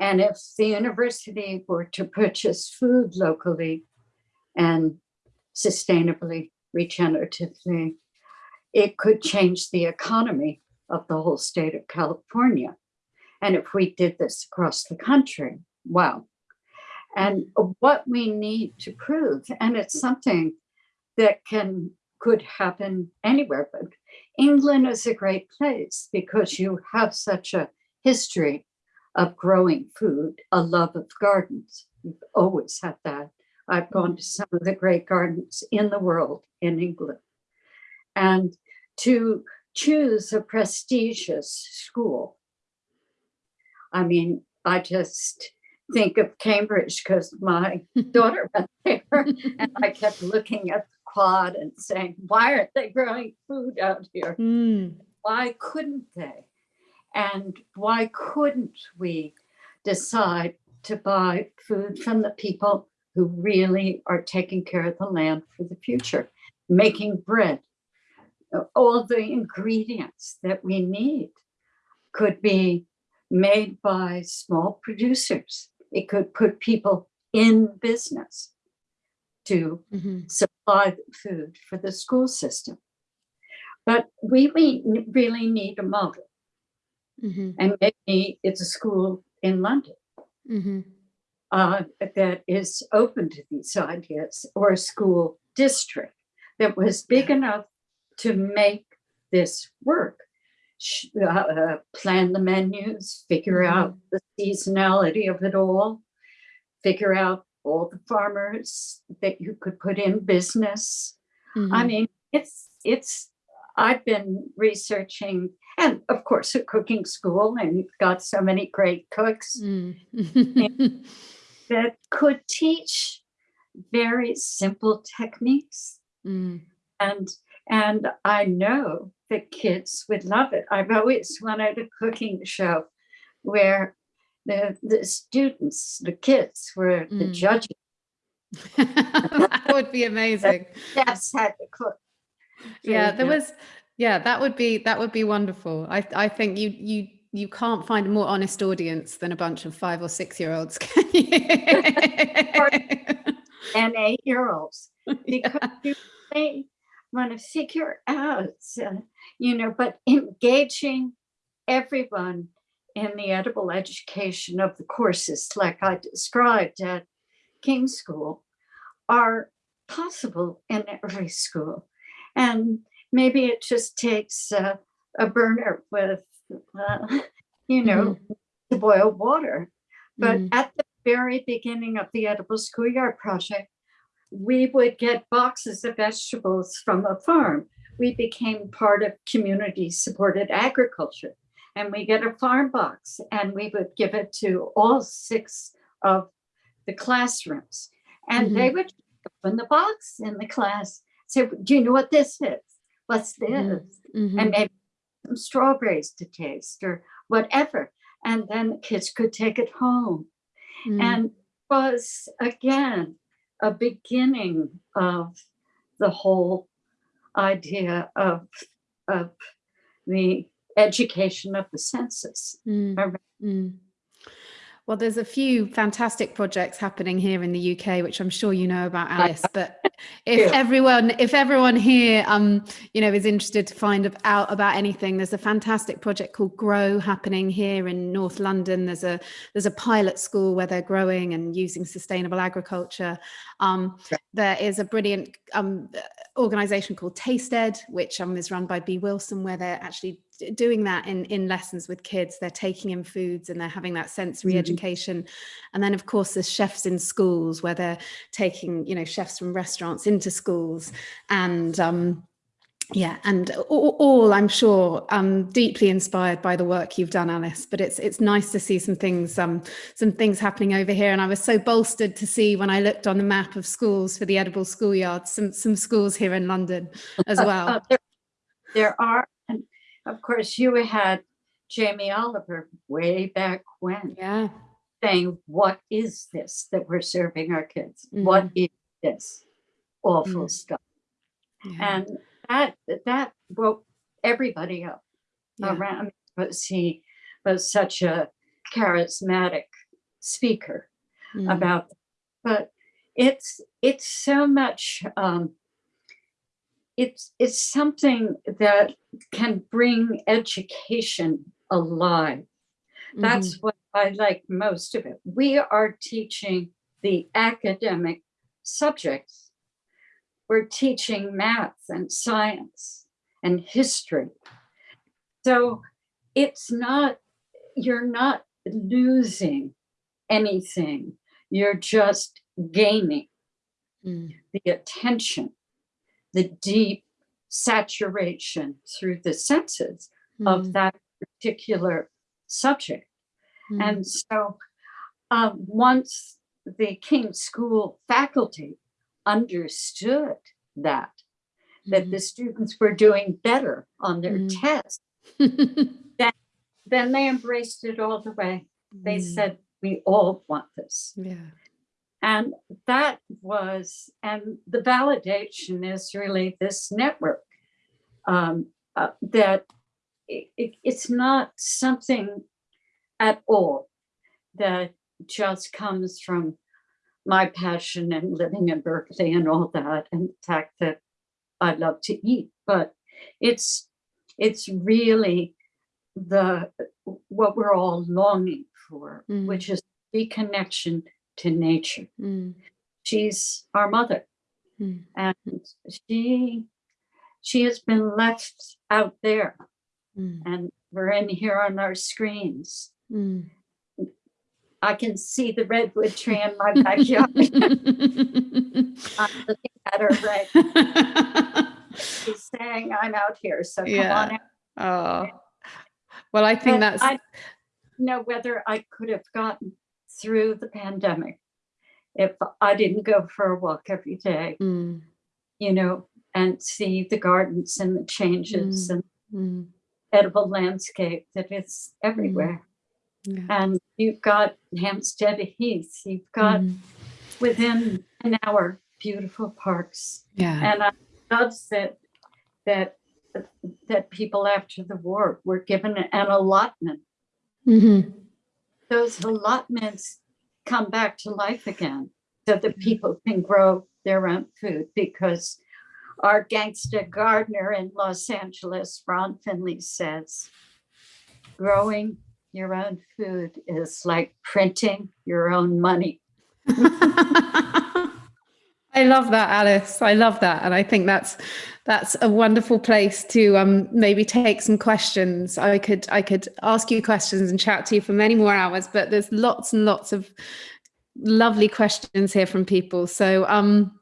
And if the university were to purchase food locally and sustainably, regeneratively, it could change the economy of the whole state of California. And if we did this across the country, wow. And what we need to prove, and it's something that can could happen anywhere, but England is a great place because you have such a history of growing food, a love of gardens. We've always had that. I've gone to some of the great gardens in the world in England. And to choose a prestigious school. I mean, I just think of Cambridge because my daughter went there and I kept looking at the quad and saying, why aren't they growing food out here? Mm. why couldn't they? And why couldn't we decide to buy food from the people who really are taking care of the land for the future, making bread? All the ingredients that we need could be made by small producers. It could put people in business to Mhm. supply food for the school system. But we we really need a model, Mhm. and maybe it's a school in London Mhm. uh, that is open to these ideas, or a school district that was big enough to make this work. Uh, plan the menus, figure out the seasonality of it all, figure out all the farmers that you could put in business. I Mhm. mean, it's it's I've been researching, and of course, a cooking school, and you've got so many great cooks Mm. that could teach very simple techniques. Mm. And and I know that kids would love it. I've always wanted a cooking show where the the students, the kids were the Mm. judges. that would be amazing. Chefs had to cook. Yeah, there yeah. was yeah, that would be that would be wonderful. I I think you you you can't find a more honest audience than a bunch of five or six year olds, can you? and eight-year-olds. Yeah. because you may want to figure out, uh, you know, but engaging everyone in the edible education of the courses, like I described at King School, are possible in every school. And maybe it just takes uh, a burner with, uh, you know, to boil water. But Mm. at the very beginning of the Edible Schoolyard Project, we would get boxes of vegetables from a farm. We became part of community supported agriculture. And we get a farm box and we would give it to all six of the classrooms. And they would open the box in the class, say, Do you know what this is? What's this? Mhm. Mhm. and maybe some strawberries to taste or whatever. And then the kids could take it home. Mm. And was again a beginning of the whole idea of, of the education of the senses. Mm, mm. Well, there's a few fantastic projects happening here in the UK, which I'm sure you know about, Alice. But if do. everyone, if everyone here, um, you know, is interested to find out about anything, there's a fantastic project called Grow happening here in North London. There's a there's a pilot school where they're growing and using sustainable agriculture. Um, there is a brilliant um, organization called TastEd, which um, is run by Bee Wilson, where they're actually doing that in, in lessons with kids. They're taking in foods and they're having that sensory Mhm. education. And then, of course, there's chefs in schools where they're taking, you know, chefs from restaurants into schools. And um, yeah, and all, all I'm sure um, deeply inspired by the work you've done, Alice. But it's it's nice to see some things um, some things happening over here. And I was so bolstered to see when I looked on the map of schools for the edible schoolyard, some some schools here in London as Uh, well. uh, there, there are, and of course, you had Jamie Oliver way back when Yeah. saying, What is this that we're serving our kids? What is this awful Mm. stuff? yeah, and that that woke everybody up yeah. around because he was such a charismatic speaker Mm, about but it's it's so much um it's it's something that can bring education alive that's what i like most of it we are teaching the academic subjects we're teaching math and science and history. So it's not you're not losing anything. You're just gaining mm, the attention the deep saturation through the senses mm, of that particular subject. Mm, and so um, once the King School faculty understood that, that mm. the students were doing better on their Mm. tests, then they embraced it all the way. They Mm, said, we all want this. yeah. And that was, and the validation is really this network um, uh, that it, it- it's not something at all that just comes from my passion and living in Berkeley and all that, and the fact that I love to eat, but it's it's really the what we're all longing for, Mm. which is reconnection to nature. Mm, She's our mother, mm, and she she has been left out there, mm, and we're in here on our screens. Mm. I can see the redwood tree in my backyard. I'm looking at her right She's saying I'm out here, so come Yeah. on. out. Oh, well, I think that's, I know whether I could have gotten through the pandemic if I didn't go for a walk every day, Mm, you know, and see the gardens and the changes and mm, edible landscape that is everywhere. Yeah, And you've got Hampstead Heath, you've got mm, within an hour beautiful parks. yeah, And I love that that that people after the war were given an allotment. mhm, Those allotments come back to life again so that people can grow their own food because our gangsta gardener in Los Angeles, Ron Finley says, growing your own food is like printing your own money. I love that, Alice. I love that, and I think that's that's a wonderful place to um, maybe take some questions. I could I could ask you questions and chat to you for many more hours, but there's lots and lots of lovely questions here from people. So um,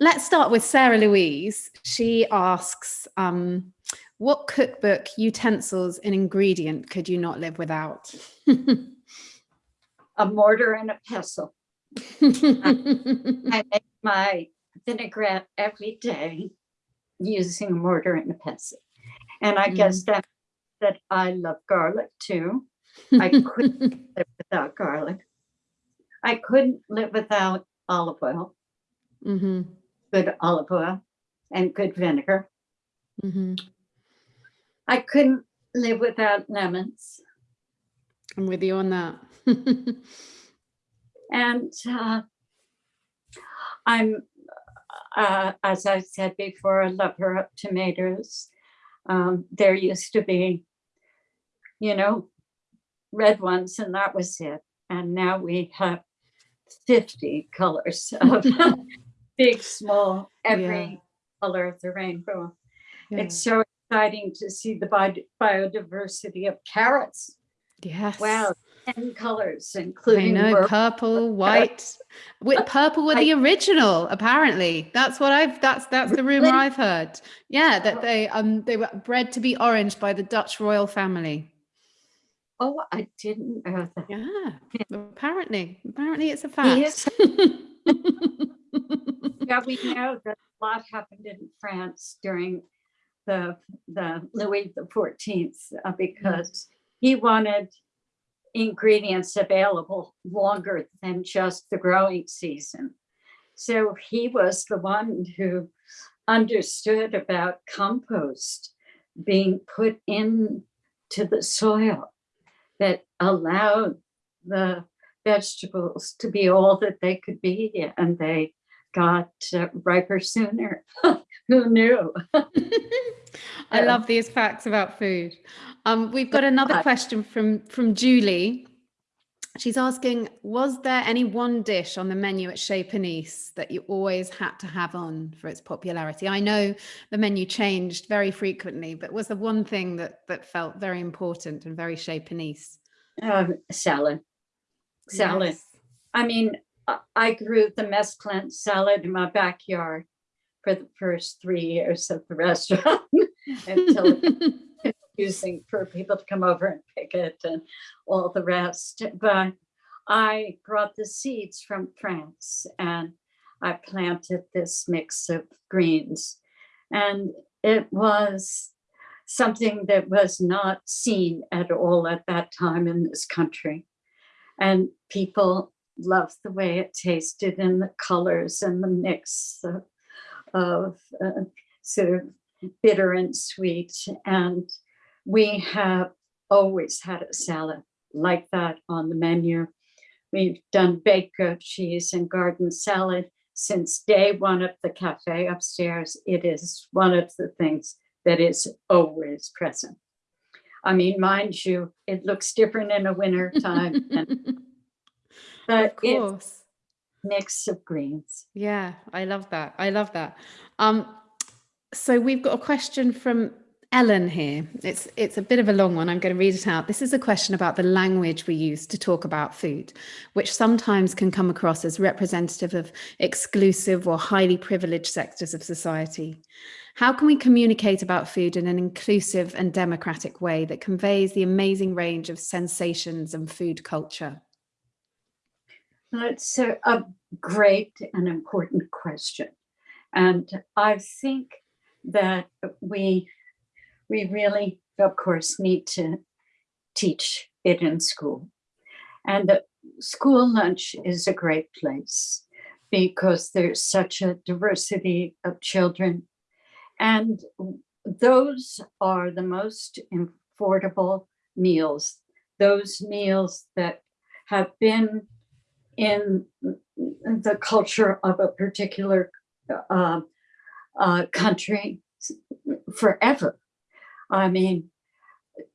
let's start with Sarah Louise. She asks, um, "What cookbook, utensils, and ingredient could you not live without?" A mortar and a pestle. I make my vinaigrette every day using a mortar and a pestle. And I guess that that I love garlic too. I couldn't live without garlic. I couldn't live without olive oil, hmm good olive oil and good vinegar. hmm I couldn't live without lemons. I'm with you on that. And uh, I'm, uh, as I said before, a lover of tomatoes. Um, there used to be, you know, red ones, and that was it. And now we have 50 colors of big, small, every color of the rainbow. Yeah. It's so exciting to see the bi- biodiversity of carrots. Yes. Wow, 10 colors, I including know purple. purple, white. With purple were the original, apparently. That's what I've that's that's the rumor I've heard. Yeah, that they um they were bred to be orange by the Dutch royal family. Oh, I didn't know that. Yeah. Apparently. Apparently it's a fact. Yes. Yeah, we know that a lot happened in France during the, the Louis the Fourteenth, uh, because he wanted ingredients available longer than just the growing season. So he was the one who understood about compost being put into the soil that allowed the vegetables to be all that they could be and they got uh, riper sooner. Who knew? I Yeah. love these facts about food. Um, we've got another question from from Julie. She's asking, was there any one dish on the menu at Chez Panisse that you always had to have on for its popularity? I know the menu changed very frequently, but was there one thing that that felt very important and very Chez Panisse? Um, salad. Salad. Yes. I mean, I- I grew the mesclun salad in my backyard for the first three years of the restaurant until confusing for people to come over and pick it and all the rest. But I brought the seeds from France and I planted this mix of greens. And it was something that was not seen at all at that time in this country. And people loved the way it tasted and the colors and the mix of, of uh, sort of bitter and sweet. And we have always had a salad like that on the menu. We've done baked goat cheese and garden salad since day one of the cafe upstairs. It is one of the things that is always present. I mean, mind you, it looks different in a winter time, but of it's course. Mix of greens. Yeah, I love that. I love that. Um, so we've got a question from Ellen here. It's it's a bit of a long one. I'm going to read it out. This is a question about the language we use to talk about food, which sometimes can come across as representative of exclusive or highly privileged sectors of society. How can we communicate about food in an inclusive and democratic way that conveys the amazing range of sensations and food culture? That's a, a great and important question. And I think that we we really, of course, need to teach it in school. And the school lunch is a great place because there's such a diversity of children. And those are the most affordable meals, those meals that have been in the culture of a particular uh, uh, country forever. I mean,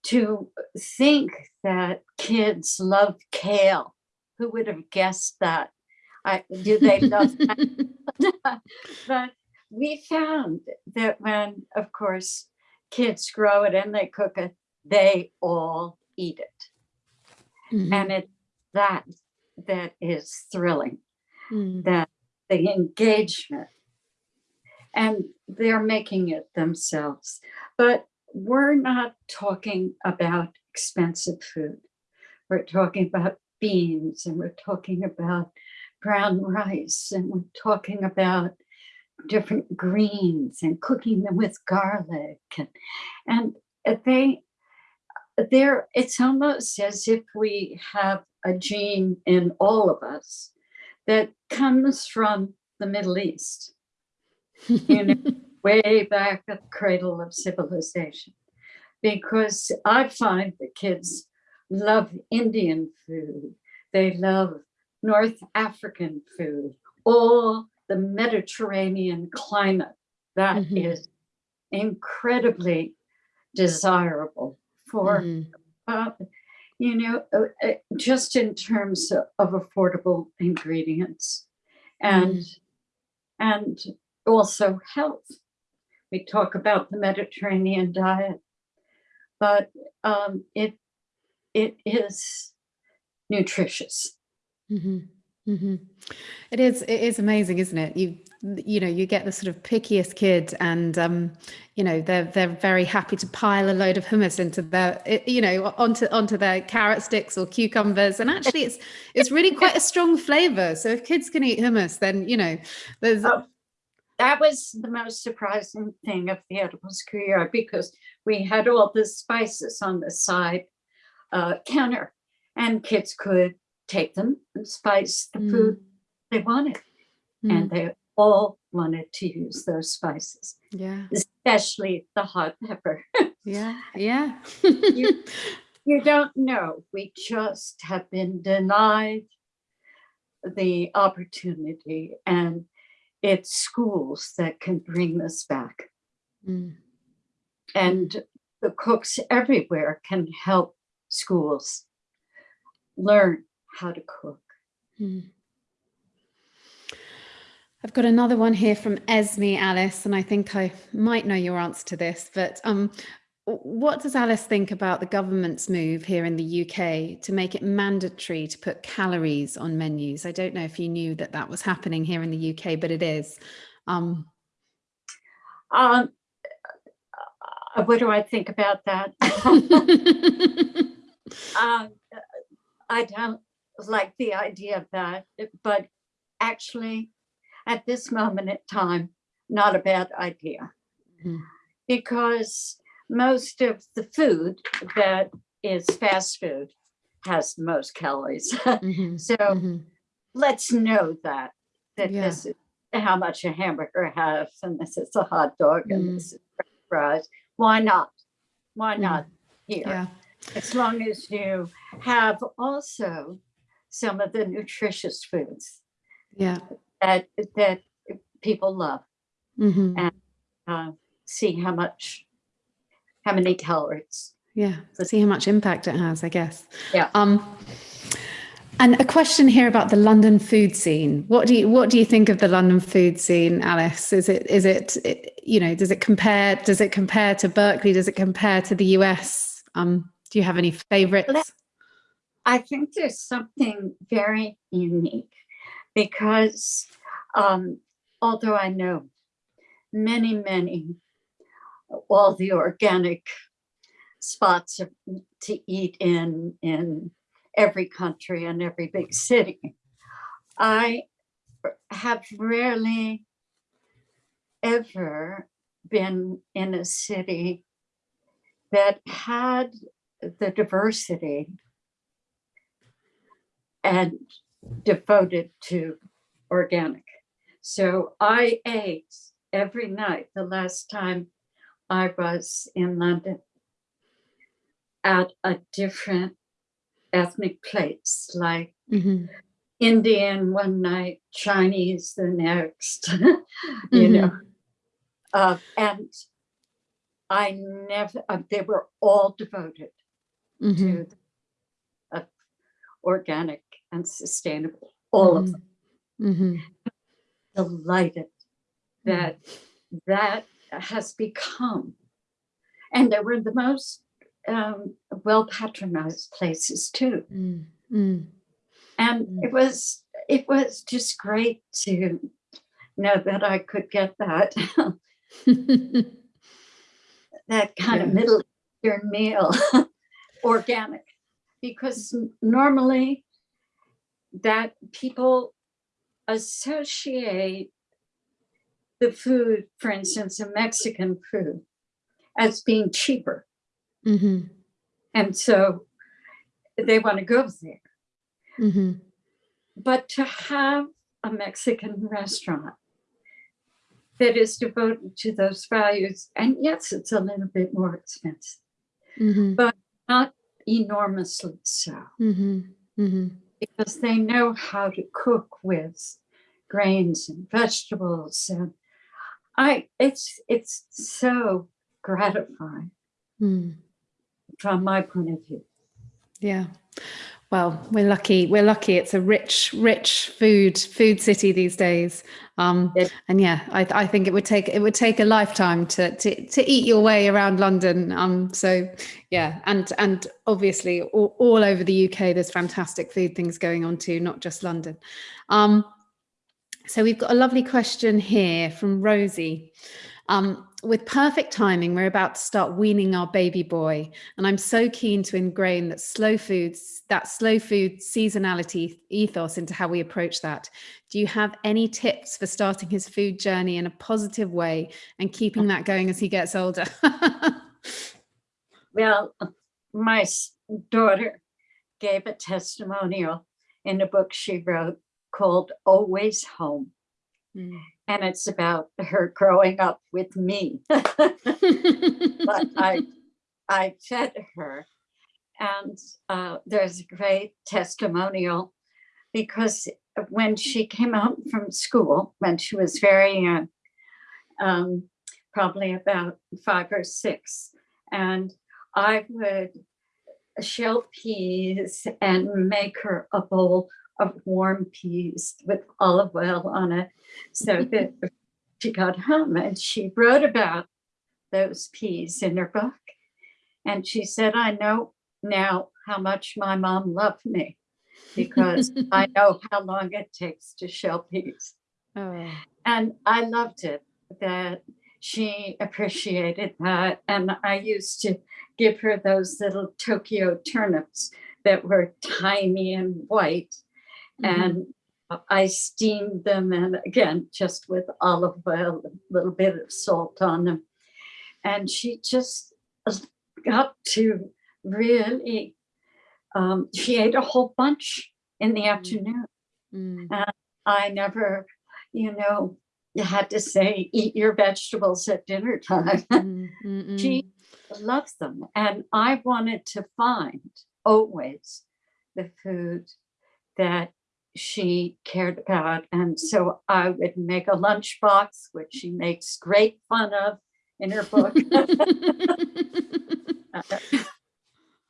to think that kids love kale, who would have guessed that? I, do they love that? but we found that when, of course, kids grow it and they cook it, they all eat it. Mhm. And it's that that is thrilling, Mm. that the engagement and they're making it themselves. But we're not talking about expensive food. We're talking about beans and we're talking about brown rice and we're talking about different greens and cooking them with garlic and and they there it's almost as if we have a gene in all of us that comes from the Middle East. You know, way back at the cradle of civilization. Because I find the kids love Indian food, they love North African food, all the Mediterranean climate. That is Mhm. incredibly desirable for Mhm. uh, you know, uh, uh, just in terms of, of affordable ingredients and and also health. We talk about the Mediterranean diet, but um, it it is nutritious. Mm -hmm. Mm -hmm. It is. It is amazing, isn't it? You you know you get the sort of pickiest kid, and um, you know they're they're very happy to pile a load of hummus into their you know onto onto their carrot sticks or cucumbers, and actually it's it's really quite a strong flavour. So if kids can eat hummus, then you know there's Oh, That was the most surprising thing of the edibles career because we had all the spices on the side uh, counter, and kids could take them and spice the food they wanted, Mm, and they all wanted to use those spices, yeah, especially the hot pepper. yeah, yeah. You- you don't know. We just have been denied the opportunity, and it's schools that can bring this back. Mm, And the cooks everywhere can help schools learn how to cook. mm. I've got another one here from Esme Alice, and I think I might know your answer to this, but um, what does Alice think about the government's move here in the UK to make it mandatory to put calories on menus? I don't know if you knew that that was happening here in the UK, but it is. Um, Um, uh, what do I think about that? um, I don't like the idea of that, but actually, at this moment in time, not a bad idea. Mhm. Because most of the food that is fast food has the most calories. Mhm, so mhm. let's know that, that Yeah. this is how much a hamburger has, and this is a hot dog, Mm. and this is fries. Why not? Why Mm. not here? Yeah. as long as you have also some of the nutritious foods Yeah. That that people love. mhm, And- Uh, see how much, how many calories. Yeah. See how much impact it has, I guess. Yeah. Um, And a question here about the London food scene. What do you what do you think of the London food scene, Alice? Is it is it, you know does it compare does it compare to Berkeley? Does it compare to the US? Um, do you have any favorites? I think there's something very unique because um, although I know many many all the organic spots to eat in in every country and every big city. I have rarely ever been in a city that had the diversity and devoted to organic. So I ate every night the last time I was in London at a different ethnic plates, like Mm-hmm. Indian one night, Chinese the next, you Mhm. know. Uh, and I never, uh, they were all devoted Mhm. to uh, organic and sustainable, all of them. Mm -hmm. Delighted that that has become, and they were the most um, well patronized places too. Mm, mm, And Mm. it was it was just great to know that I could get that that kind of middle eastern meal organic because normally that people associate the food for instance a mexican food as being cheaper Mhm. and so they want to go there Mhm. but to have a mexican restaurant that is devoted to those values and yes it's a little bit more expensive Mhm. not enormously so Mhm. Mhm. Because they know how to cook with grains and vegetables and i it's it's so gratifying Mm. from my point of view Yeah. Well, we're lucky. We're lucky. It's a rich, rich food food city these days. Um, and yeah, I, I think it would take it would take a lifetime to to to eat your way around London. Um, so yeah, and and obviously all, all over the UK, there's fantastic food things going on too, not just London. Um, so we've got a lovely question here from Rosie. Um, with perfect timing, we're about to start weaning our baby boy, and I'm so keen to ingrain that slow foods, that slow food seasonality ethos into how we approach that. Do you have any tips for starting his food journey in a positive way and keeping that going as he gets older? well my daughter gave a testimonial in a book she wrote called always home Mm. And it's about her growing up with me but I I fed her. And uh, there's a great testimonial because when she came out from school, when she was very young, um, probably about five or six, and I would shell peas and make her a bowl of warm peas with olive oil on it so that she got home and she wrote about those peas in her book. And she said, I know now how much my mom loved me because I know how long it takes to shell peas. oh. And I loved it that she appreciated that. And I used to give her those little Tokyo turnips that were tiny and white. Mhm. And I steamed them and again, just with olive oil, a little bit of salt on them. And she just got to really, um, she ate a whole bunch in the afternoon. Mm. I never, you know, had to say, eat your vegetables at dinner time. Mm, mm, she loves them. And I wanted to find always the food that she cared about. And so I would make a lunchbox, which she makes great fun of in her book. mm.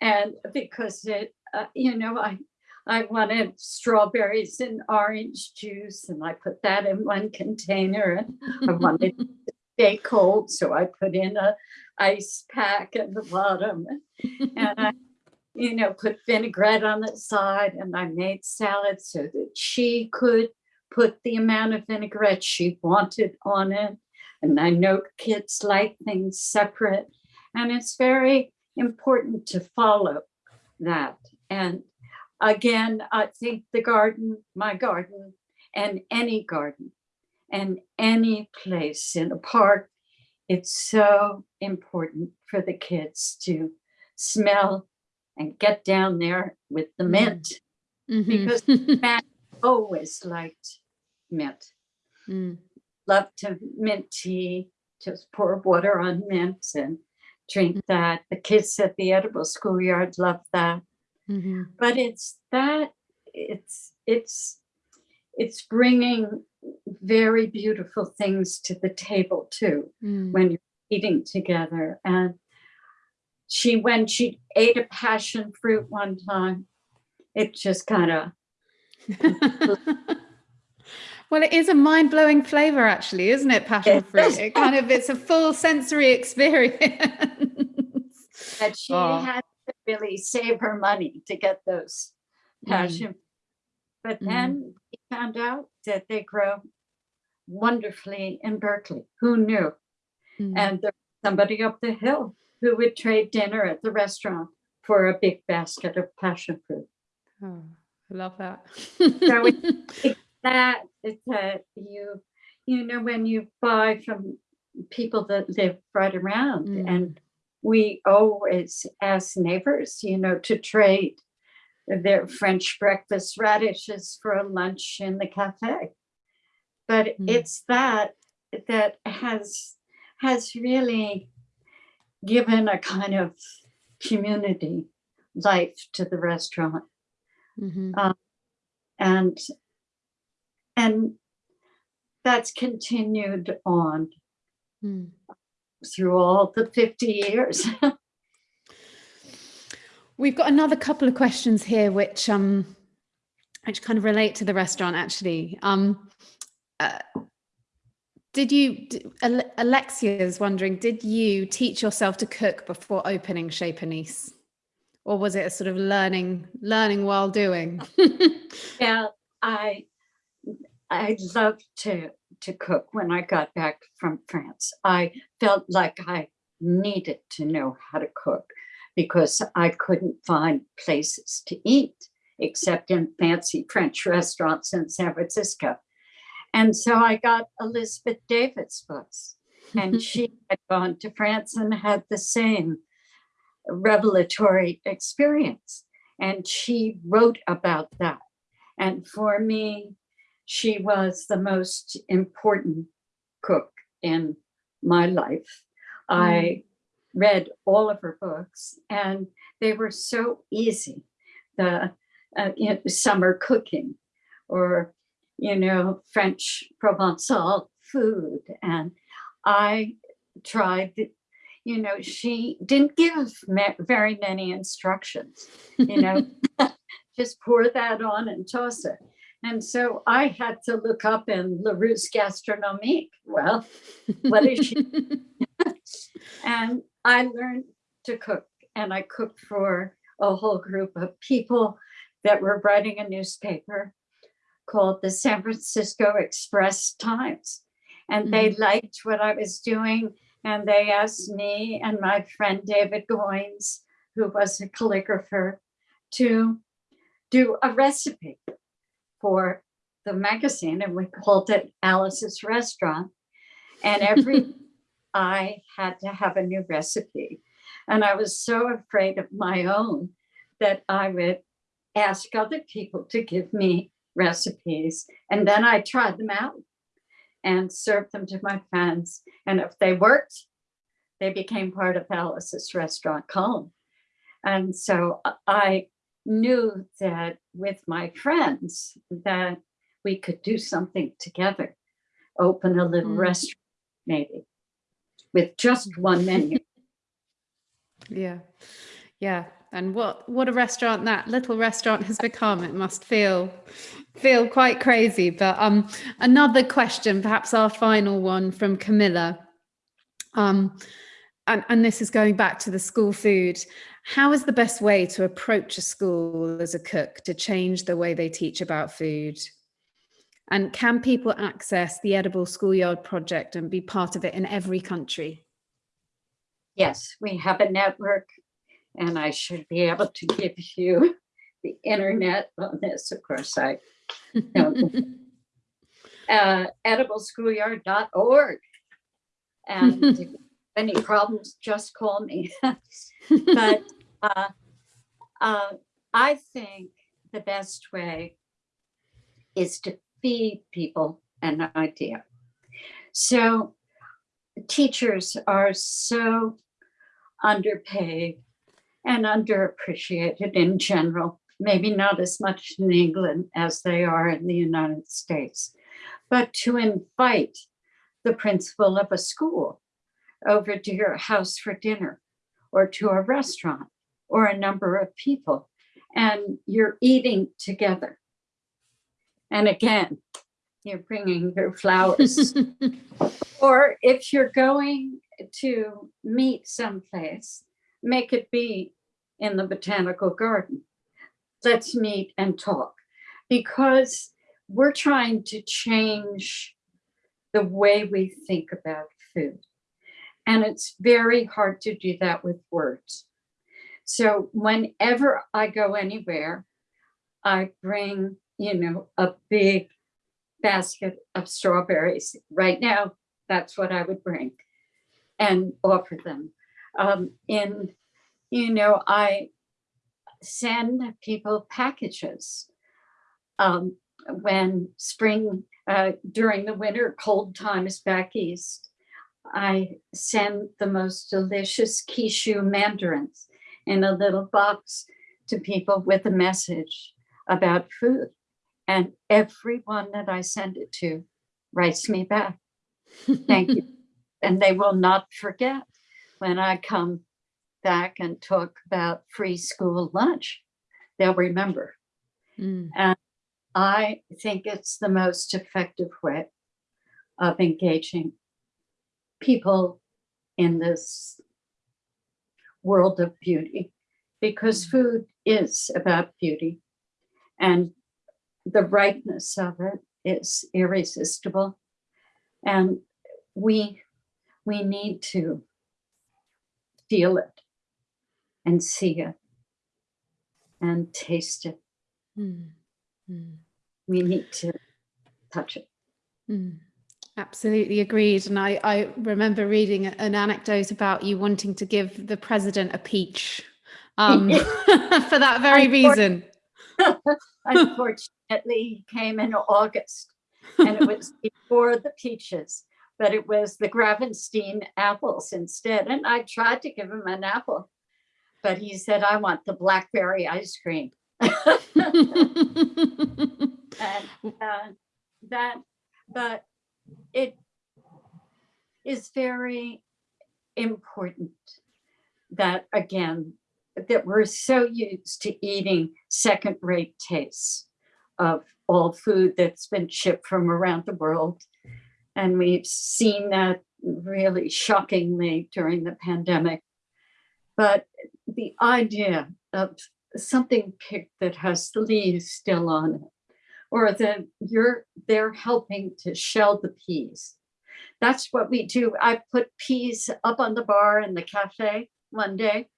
and because it, uh, you know, I, I wanted strawberries and orange juice and I put that in one container and I wanted to stay cold. So I put in a ice pack at the bottom and I, you know, put vinaigrette on the side and I made salad so that she could put the amount of vinaigrette she wanted on it. And I know kids like things separate and it's very important to follow that. And again, I think the garden, my garden, and any garden, and any place in a park, it's so important for the kids to smell and get down there with the Mm. mint Mhm. because Matt always liked mint. Mm. Loved to mint tea, just pour water on mints and drink that. The kids at the edible schoolyard love that. Mhm. but it's that it's it's it's bringing very beautiful things to the table too Mm. when you're eating together and she when she ate a passion fruit one time it just kind of well, it is a mind-blowing flavor, actually, isn't it? Passion fruit. It kind of it's a full sensory experience. that she Oh. had to really save her money to get those Mm. passion but Mm. then we found out that they grow wonderfully in berkeley who knew Mm. and there was somebody up the hill who would trade dinner at the restaurant for a big basket of passion fruit. Oh, I love that. So That is that you, you know, when you buy from people that live right around Mm. and we always ask neighbors, you know, to trade their French breakfast radishes for a lunch in the cafe. But Mm. it's that that has has really given a kind of community life to the restaurant Mhm. and and that's continued on Mm. through all the 50 years We've got another couple of questions here, which um, which kind of relate to the restaurant. Actually, um, uh, did you? is wondering, did you teach yourself to cook before opening Chez Panisse, or was it a sort of learning learning while doing? yeah i i loved to to cook when i got back from france i felt like i needed to know how to cook because i couldn't find places to eat except in fancy french restaurants in san francisco and so i got elizabeth david books and she had gone to France and had the same revelatory experience. And she wrote about that. And for me, she was the most important cook in my life. I read all of her books and they were so easy. The uh, you know, summer cooking or, you know, French Provençal food. And I tried, you know, she didn't give very many instructions, you know, just pour that on and toss it. And so I had to look up in Larousse Gastronomique. Well, what is she? and I learned to cook and I cooked for a whole group of people that were writing a newspaper called the San Francisco Express Times. And they mm-hmm. liked what I was doing. And they asked me and my friend David Goines, who was a calligrapher, to do a recipe for the magazine. And we called it Alice's Restaurant. And every I had to have a new recipe. And I was so afraid of my own that I would ask other people to give me recipes. And then I tried them out and served them to my friends. And if they worked, they became part of Alice's restaurant column. And so I knew that with my friends that we could do something together, open a little Mm. restaurant maybe with just one menu. Yeah. Yeah. And what what a restaurant that little restaurant has become. It must feel feel quite crazy. But um, another question, perhaps our final one from Camilla. Um, and, and this is going back to the school food. How is the best way to approach a school as a cook to change the way they teach about food? And can people access the Edible Schoolyard project and be part of it in every country? Yes, we have a network and I should be able to give you the internet on this. Of course, I don't. uh, edibleschoolyard.org. And if any problems, just call me. but uh, uh, I think the best way is to feed people an idea. So teachers are so underpaid and underappreciated in general, maybe not as much in England as they are in the United States, but to invite the principal of a school over to your house for dinner or to a restaurant or a number of people and you're eating together. And again, you're bringing your flowers. or if you're going to meet someplace, make it be in the botanical garden. Let's meet and talk because we're trying to change the way we think about food. And it's very hard to do that with words. So whenever I go anywhere, I bring, you know, a big basket of strawberries. Right now, that's what I would bring and offer them. Um, in, you know, I send people packages um, when spring, uh, during the winter, cold times back east. I send the most delicious Kishu mandarins in a little box to people with a message about food. And everyone that I send it to writes me back. Thank you. and they will not forget when I come back and talk about free school lunch. They'll remember. Mm. And I think it's the most effective way of engaging people in this world of beauty because food is about beauty and the rightness of it is irresistible and we we need to feel it and see it and taste it Mm. Mm. we need to touch it Mm. Absolutely agreed. And I, I remember reading an anecdote about you wanting to give the president a peach um, for that very reason. unfortunately he came in august and it was before the peaches but it was the Gravenstein apples instead. And I tried to give him an apple, but he said, I want the blackberry ice cream. and uh, that, but it is very important that again, that we're so used to eating second rate tastes of all food that's been shipped from around the world. And we've seen that really shockingly during the pandemic. But the idea of something picked that has the leaves still on it, or that you're they're helping to shell the peas. That's what we do. I put peas up on the bar in the cafe one day,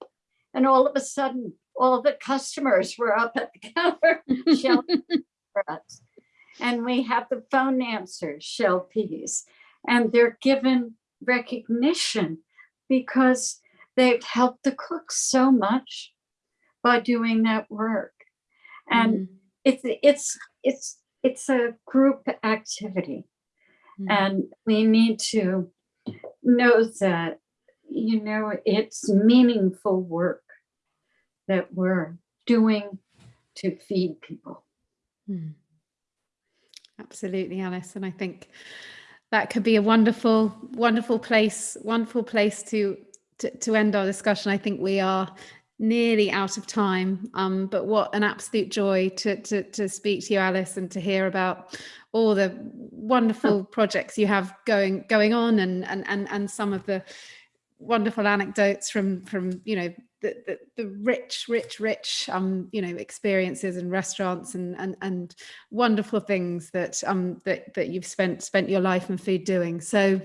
and all of a sudden, all the customers were up at the counter shelling us. And we have the phone answers shell peas, and they're given recognition because they've helped the cooks so much by doing that work. And Mm. it's it's it's it's a group activity Mm. and we need to know that you know it's meaningful work that we're doing to feed people Mm. Absolutely, Alice. And I think that could be a wonderful, wonderful place, wonderful place to, to, to end our discussion. I think we are nearly out of time. Um, but what an absolute joy to, to, to speak to you, Alice, and to hear about all the wonderful projects you have going going on and and and, and some of the wonderful anecdotes from from you know the, the, the rich rich rich um you know experiences and restaurants and and and wonderful things that um that that you've spent spent your life and food doing so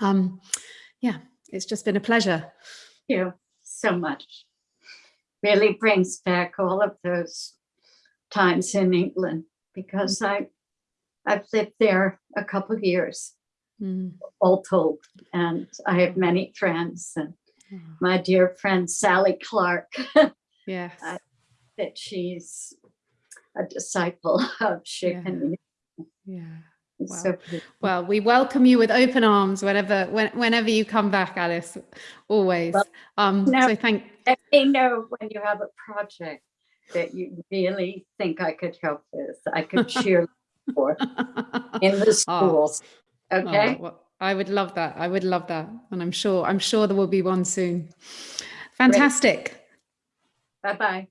um yeah it's just been a pleasure Thank you so much. Really brings back all of those times in England because I, I've lived there a couple of years, Mm. all told, and I have many friends and Oh, my dear friend Sally Clarke, yes I- that she's a disciple of Shaken. yeah It's Wow. so. Well, we welcome you with open arms whenever when, whenever you come back, Alice. Always. Well, um, now- so thank. Let me know when you have a project that you really think I could help with. I could cheer for in the ah. schools. Oh, Okay, well, I would love that. I would love that, and I'm sure I'm sure there will be one soon. Fantastic. bye-bye.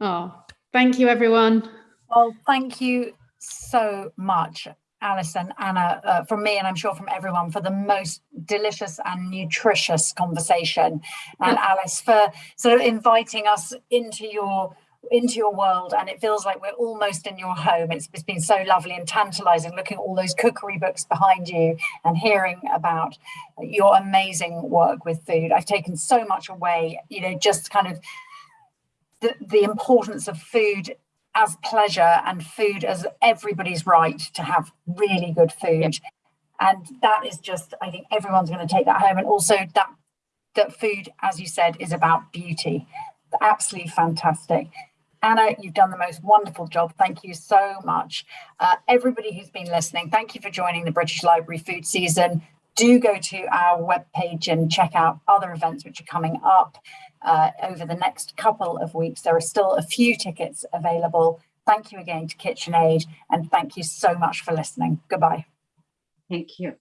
Oh, thank you, everyone. Well, thank you so much, Alice and Anna, uh, from me, and I'm sure from everyone, for the most delicious and nutritious conversation. And Alice, for sort of inviting us into your into your world and it feels like we're almost in your home. It's, it's been so lovely and tantalizing looking at all those cookery books behind you and hearing about your amazing work with food. I've taken so much away you know just kind of the, the importance of food as pleasure and food as everybody's right to have really good food. And that is just i think everyone's going to take that home. And also that that food as you said is about beauty. Absolutely fantastic. Anna you've done the most wonderful job. Thank you so much. Uh, everybody who's been listening thank you for joining the british library food season do go to our webpage and check out other events which are coming up uh, over the next couple of weeks. There are still a few tickets available. Thank you again to KitchenAid and thank you so much for listening. Goodbye. Thank you.